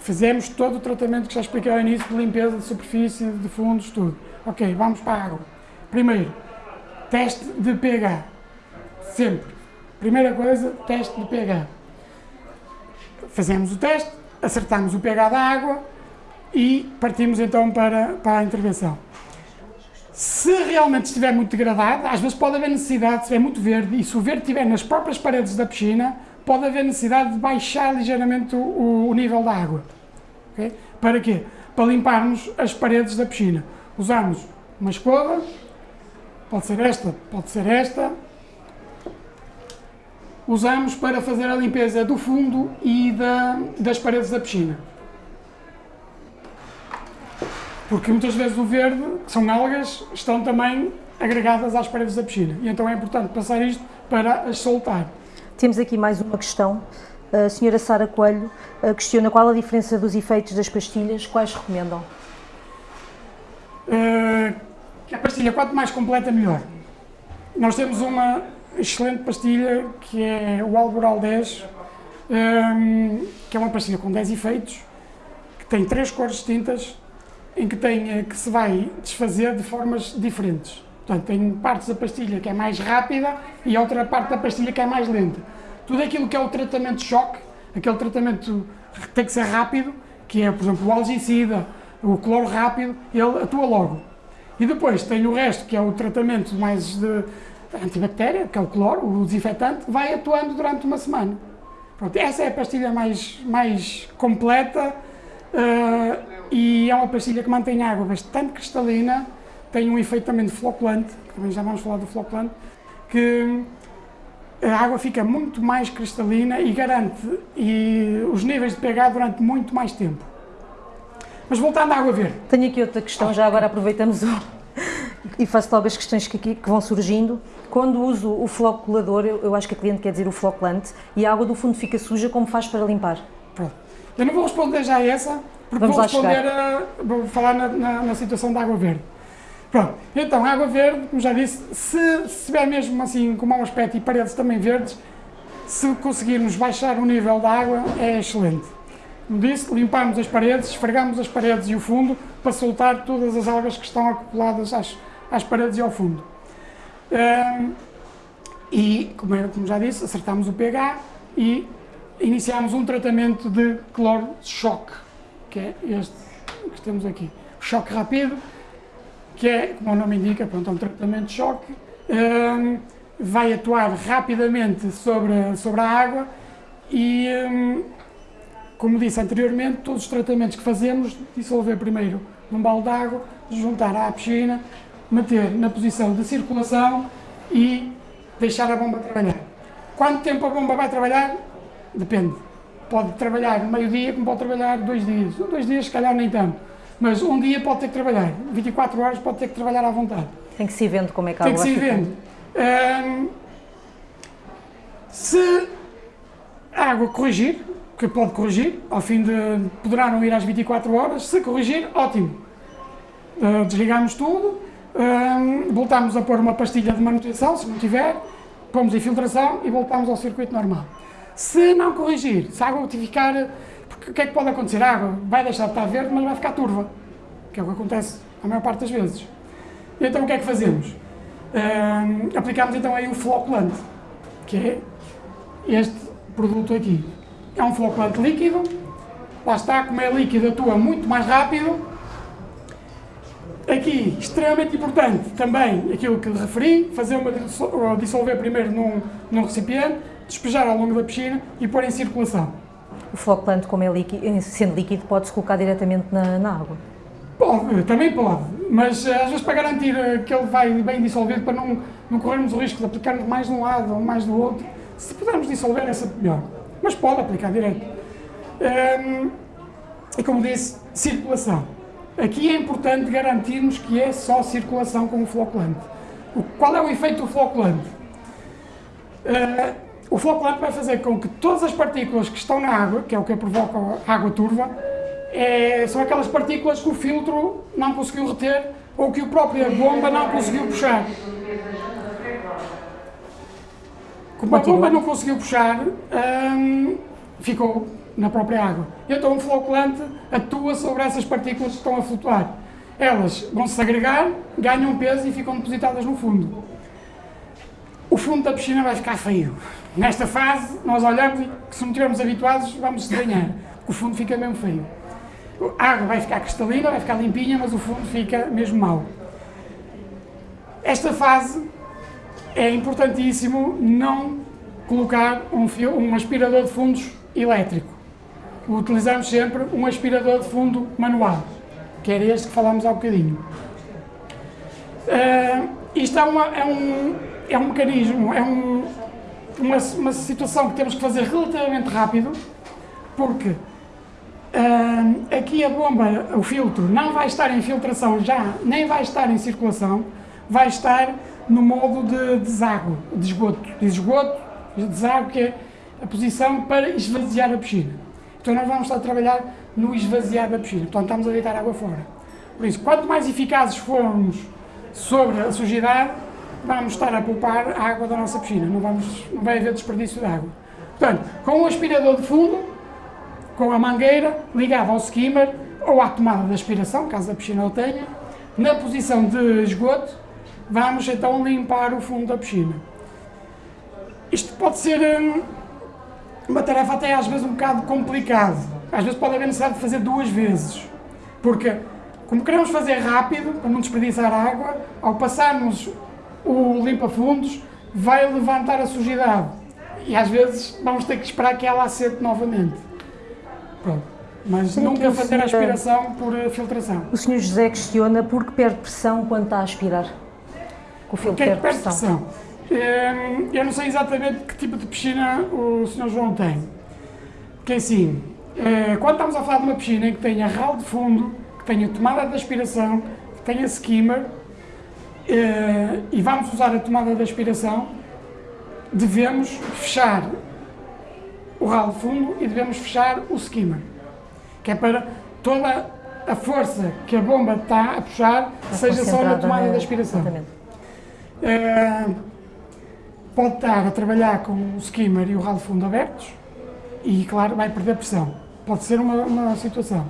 Fizemos todo o tratamento que já expliquei ao início, de limpeza de superfície, de fundos, tudo. Ok, vamos para a água. Primeiro, teste de pH. Sempre. Primeira coisa, teste de pH. Fazemos o teste, acertamos o pH da água e partimos então para, para a intervenção. Se realmente estiver muito degradado, às vezes pode haver necessidade, se estiver muito verde, e se o verde estiver nas próprias paredes da piscina, pode haver necessidade de baixar ligeiramente o, o nível da água. Okay? Para quê? Para limparmos as paredes da piscina. Usamos uma escova, pode ser esta, pode ser esta. Usamos para fazer a limpeza do fundo e da, das paredes da piscina. Porque muitas vezes o verde, que são algas, estão também agregadas às paredes da piscina. E então é importante passar isto para as soltar. Temos aqui mais uma questão. A senhora Sara Coelho eh, questiona qual a diferença dos efeitos das pastilhas, quais recomendam? Uh, a pastilha, quanto mais completa, melhor. Nós temos uma excelente pastilha que é o Alboral 10, um, ehm, que é uma pastilha com 10 efeitos, que tem três cores distintas, em que, tem, que se vai desfazer de formas diferentes. Portanto, tem partes da pastilha que é mais rápida e outra parte da pastilha que é mais lenta. Tudo aquilo que é o tratamento de choque, aquele tratamento que tem que ser rápido, que é, por exemplo, o algicida, o cloro rápido, ele atua logo. E depois tem o resto, que é o tratamento mais de antibactéria, que é o cloro, o desinfetante, vai atuando durante uma semana. Pronto, essa é a pastilha mais, mais completa uh, e é uma pastilha que mantém água bastante cristalina, tem um efeito também de floculante, também já vamos falar do floculante, que a água fica muito mais cristalina e garante e os níveis de pH durante muito mais tempo. Mas voltando à água verde. Tenho aqui outra questão, já agora aproveitamos o... e faço logo as questões que, aqui, que vão surgindo. Quando uso o floculador, eu, eu, acho que a cliente quer dizer o floculante, e a água do fundo fica suja, como faz para limpar? Pronto. Eu não vou responder já a essa, porque Vamos vou responder a, vou falar na, na, na situação da água verde. Pronto, então água verde, como já disse, se estiver mesmo assim com mau aspecto e paredes também verdes, se conseguirmos baixar o nível da água é excelente. Como disse, limpamos as paredes, esfregamos as paredes e o fundo para soltar todas as algas que estão acopladas às, às paredes e ao fundo. Um, e, como, é, como já disse, acertamos o pH e iniciamos um tratamento de cloro de choque, que é este que temos aqui. Choque rápido, que é, como o nome indica, pronto, é um tratamento de choque, um, vai atuar rapidamente sobre, sobre a água e, um, como disse anteriormente, todos os tratamentos que fazemos, dissolver primeiro num balde de água, juntar à piscina, meter na posição de circulação e deixar a bomba trabalhar. Quanto tempo a bomba vai trabalhar? Depende. Pode trabalhar meio-dia, como pode trabalhar dois dias. Dois dias, se calhar, nem tanto mas um dia pode ter que trabalhar, 24 horas pode ter que trabalhar à vontade. Tem que se ir vendo como é que Tem que se ir vendo. Se a água corrigir, que pode corrigir, ao fim de poderá não ir às 24 horas, se corrigir, ótimo. Uh, desligamos tudo, voltamos a pôr uma pastilha de manutenção, se não tiver, pomos infiltração e voltamos ao circuito normal. Se não corrigir, se a água ficar o que é que pode acontecer? A água vai deixar de estar verde, mas vai ficar turva, que é o que acontece a maior parte das vezes. E então o que é que fazemos? Aplicamos então aí o floculante, que é este produto aqui. É um floculante líquido, lá está, como é líquido atua muito mais rápido. Aqui, extremamente importante também aquilo que lhe referi, fazer uma dissolver primeiro num, num recipiente, despejar ao longo da piscina e pôr em circulação. O floculante, como é líquido, sendo líquido, pode-se colocar diretamente na, na água? Pode, também pode. Mas eh, às vezes para garantir eh, que ele vai bem dissolvido, para não, não corrermos o risco de aplicarmos mais de um lado ou mais do outro, se pudermos dissolver é melhor. Mas pode aplicar direto. Um, e como disse, circulação. Aqui é importante garantirmos que é só circulação com o floculante. O, qual é o efeito do floculante? Uh, o floculante vai fazer com que todas as partículas que estão na água, que é o que provoca a água turva, é, são aquelas partículas que o filtro não conseguiu reter ou que a própria bomba não conseguiu puxar. Como a bomba não conseguiu puxar, hum, ficou na própria água. Então o floculante atua sobre essas partículas que estão a flutuar. Elas vão se agregar, ganham peso e ficam depositadas no fundo. O fundo da piscina vai ficar feio. Nesta fase, nós olhamos e se não estivermos habituados, vamos estranhar. O fundo fica mesmo feio. A água vai ficar cristalina, vai ficar limpinha, mas o fundo fica mesmo mau. Esta fase é importantíssimo não colocar um, fio, um aspirador de fundos elétrico. Utilizamos sempre um aspirador de fundo manual, que era este que falámos há bocadinho. Uh, isto é, uma, é, um, é um mecanismo, é um, uma, uma situação que temos que fazer relativamente rápido, porque Uh, aqui a bomba, o filtro, não vai estar em filtração já, nem vai estar em circulação, vai estar no modo de deságua, de esgoto, de esgoto, de que é a posição para esvaziar a piscina. Então nós vamos estar a trabalhar no esvaziar da piscina, portanto estamos a deitar água fora. Por isso, quanto mais eficazes formos sobre a sujidade, vamos estar a poupar a água da nossa piscina, não, vamos, não vai haver desperdício de água. Portanto, com o aspirador de fundo, com a mangueira ligada ao skimmer ou à tomada de aspiração, caso a piscina o tenha, na posição de esgoto, vamos então limpar o fundo da piscina. Isto pode ser hum, uma tarefa até às vezes um bocado complicada. Às vezes pode haver necessidade de fazer duas vezes, porque como queremos fazer rápido, para não desperdiçar água, ao passarmos o limpa-fundos, vai levantar a sujidade. E às vezes vamos ter que esperar que ela assente novamente. Pronto. Mas Sim, nunca fazer a aspiração por eh, filtração. O senhor José questiona por que perde pressão quando está a aspirar? O filtro que é que perde pressão? pressão? Ehm, eu não sei exatamente que tipo de piscina o senhor João tem. Porque assim, eh, quando estamos a falar de uma piscina em que tenha ralo de fundo, que tenha tomada de aspiração, que tenha skimmer, eh, e vamos usar a tomada de aspiração, devemos fechar o ralo fundo e devemos fechar o skimmer, que é para toda a força que a bomba está a puxar seja só na tomada na... de aspiração. Uh, pode estar a trabalhar com o skimmer e o ralo fundo abertos e, claro, vai perder pressão. Pode ser uma, uma situação.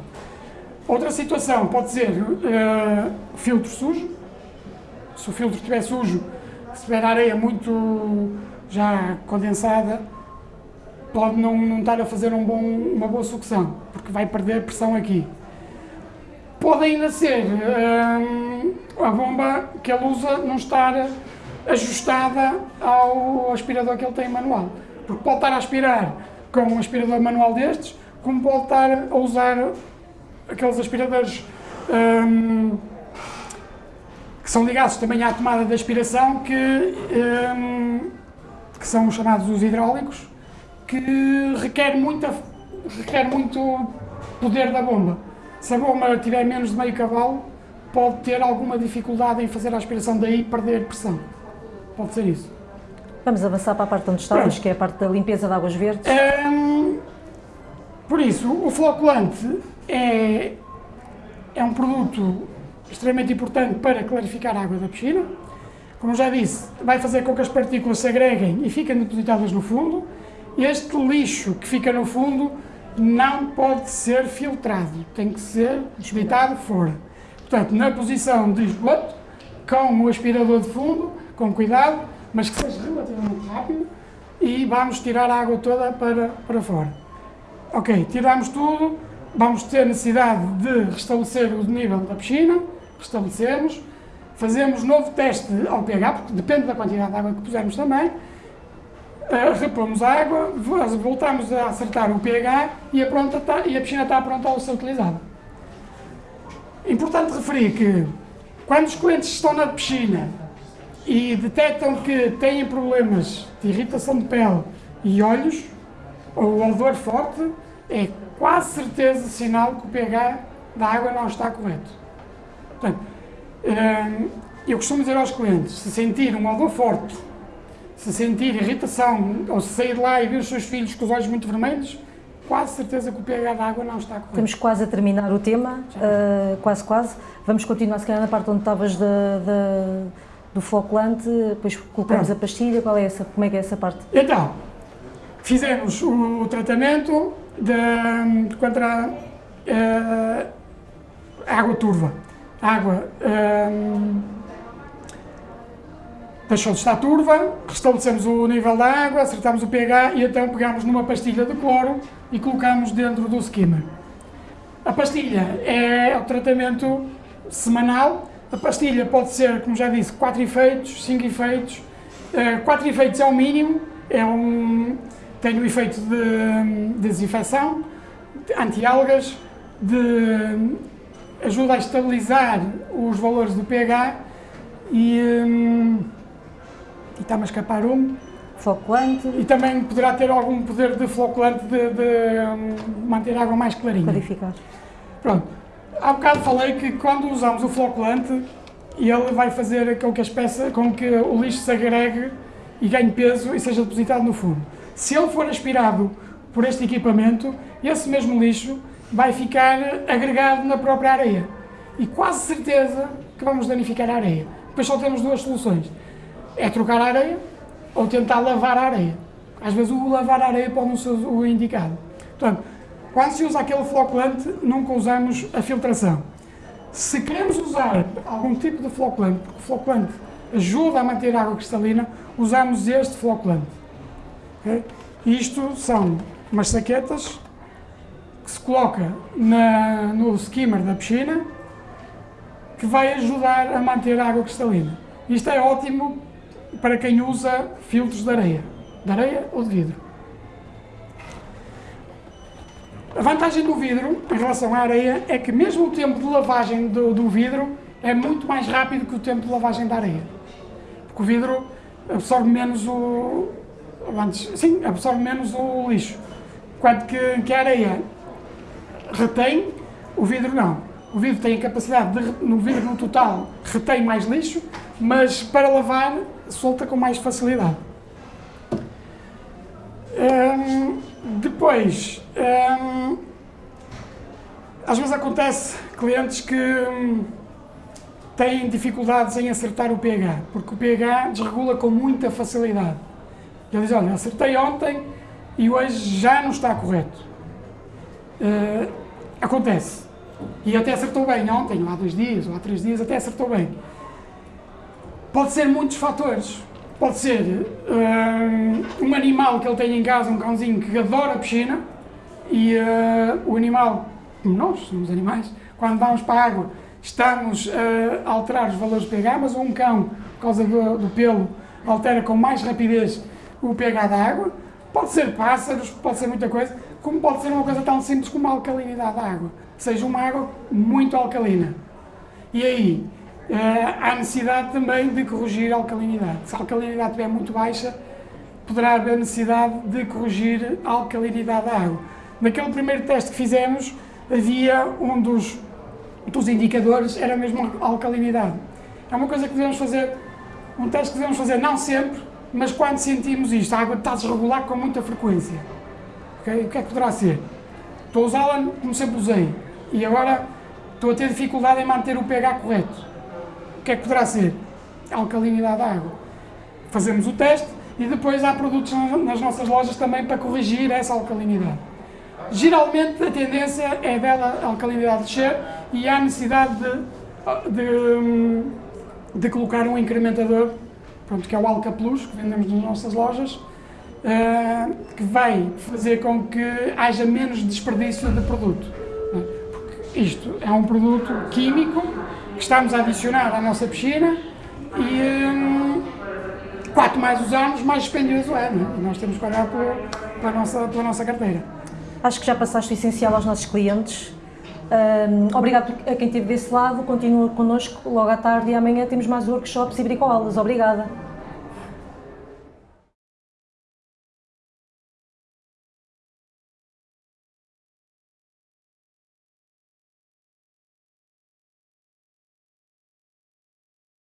Outra situação pode ser uh, filtro sujo. Se o filtro estiver sujo, se tiver areia muito já condensada, pode não, não estar a fazer um bom, uma boa sucção, porque vai perder pressão aqui. Pode ainda ser hum, a bomba que ele usa não estar ajustada ao aspirador que ele tem manual. Porque pode estar a aspirar com um aspirador manual destes, como pode estar a usar aqueles aspiradores hum, que são ligados também à tomada de aspiração, que, hum, que são chamados os hidráulicos, que requer, muita, requer muito poder da bomba. Se a bomba tiver menos de meio cavalo, pode ter alguma dificuldade em fazer a aspiração, daí perder pressão. Pode ser isso. Vamos avançar para a parte onde estávamos, que é a parte da limpeza de águas verdes. Hum, por isso, o floculante é, é um produto extremamente importante para clarificar a água da piscina. Como já disse, vai fazer com que as partículas se agreguem e fiquem depositadas no fundo este lixo que fica no fundo não pode ser filtrado, tem que ser deitado fora. Portanto, na posição de esgoto, com o aspirador de fundo, com cuidado, mas que seja relativamente rápido, e vamos tirar a água toda para, para fora. Ok, tiramos tudo, vamos ter necessidade de restabelecer o nível da piscina, restabelecemos, fazemos novo teste ao pH, porque depende da quantidade de água que pusermos também, repomos a água, voltamos a acertar o pH e a, pronta e a piscina está pronta a ser utilizada. Importante referir que Quando os clientes estão na piscina e detectam que têm problemas de irritação de pele e olhos, ou odor forte, é quase certeza sinal que o pH da água não está correto. Portanto, hum, eu costumo dizer aos clientes, se sentir um odor forte, se sentir irritação, ou se sair de lá e ver os seus filhos com os olhos muito vermelhos, quase certeza que o pH da água não está correto. Estamos quase a terminar o tema, uh, quase quase. Vamos continuar se calhar na parte onde estavas da, da, do floculante, depois colocamos Pronto. a pastilha, qual é essa, como é que é essa parte? Então, fizemos o, o tratamento de, contra uh, água turva. Água um, deixou de estar turva, restabelecemos o nível da água, acertamos o pH e então pegamos numa pastilha de cloro e colocamos dentro do skimmer. A pastilha é o tratamento semanal. A pastilha pode ser, como já disse, 4 efeitos, 5 efeitos. 4 uh, efeitos é o mínimo, é um, tem o efeito de, de desinfecção, anti-algas, de ajuda a estabilizar os valores do pH e, um, e está-me a escapar um. Floculante. E também poderá ter algum poder de floculante de, de um, manter a água mais clarinha. Clarificar. Pronto. Há bocado falei que quando usamos o floculante, ele vai fazer com que, as peças, com que o lixo se agregue e ganhe peso e seja depositado no fundo. Se ele for aspirado por este equipamento, esse mesmo lixo vai ficar agregado na própria areia. E quase certeza que vamos danificar a areia. Depois só temos duas soluções. É trocar a areia ou tentar lavar a areia. Às vezes o lavar a areia pode não ser o indicado. Portanto, quando se usa aquele floculante, nunca usamos a filtração. Se queremos usar algum tipo de floculante, porque o floculante ajuda a manter a água cristalina, usamos este floculante. Okay? Isto são umas saquetas que se coloca na, no skimmer da piscina que vai ajudar a manter a água cristalina. Isto é ótimo para quem usa filtros de areia, de areia ou de vidro. A vantagem do vidro em relação à areia é que mesmo o tempo de lavagem do, do vidro é muito mais rápido que o tempo de lavagem da areia. Porque o vidro absorve menos o, antes, sim, absorve menos o lixo. Enquanto que, que a areia retém, o vidro não. O vidro tem a capacidade de, no vidro no total, retém mais lixo, mas para lavar, solta com mais facilidade. Hum, depois, hum, às vezes acontece clientes que hum, têm dificuldades em acertar o pH, porque o pH desregula com muita facilidade. Ele diz, olha, acertei ontem e hoje já não está correto. Uh, acontece. E até acertou bem ontem, ou há dois dias, ou há três dias, até acertou bem. Pode ser muitos fatores. Pode ser uh, um animal que ele tem em casa, um cãozinho que adora a piscina, e uh, o animal, como nós, somos animais, quando vamos para a água, estamos a alterar os valores de pH, mas um cão, por causa do, do pelo, altera com mais rapidez o pH da água, pode ser pássaros, pode ser muita coisa, como pode ser uma coisa tão simples como a alcalinidade da água, seja uma água muito alcalina. E aí, uh, há necessidade também de corrigir a alcalinidade. Se a alcalinidade estiver muito baixa, poderá haver necessidade de corrigir a alcalinidade da água. Naquele primeiro teste que fizemos, havia um dos, dos indicadores, era mesmo a alcalinidade. É uma coisa que devemos fazer, um teste que devemos fazer não sempre, mas quando sentimos isto, a água está a desregular com muita frequência, okay? o que é que poderá ser? Estou a usá-la como sempre usei e agora estou a ter dificuldade em manter o pH correto. O que é que poderá ser? Alcalinidade da água. Fazemos o teste e depois há produtos nas nossas lojas também para corrigir essa alcalinidade. Geralmente a tendência é dela a alcalinidade descer e há necessidade de, de, de colocar um incrementador pronto, que é o Alca Plus, que vendemos nas nossas lojas, que vai fazer com que haja menos desperdício de produto. É? Porque isto é um produto químico que estamos a adicionar à nossa piscina e um, quanto mais usamos, mais dispendioso é. é? Nós temos que olhar para, a nossa, pela nossa carteira. Acho que já passaste o essencial aos nossos clientes. Um, obrigado a quem esteve desse lado, continua connosco logo à tarde e amanhã temos mais workshops e bricolas. Obrigada.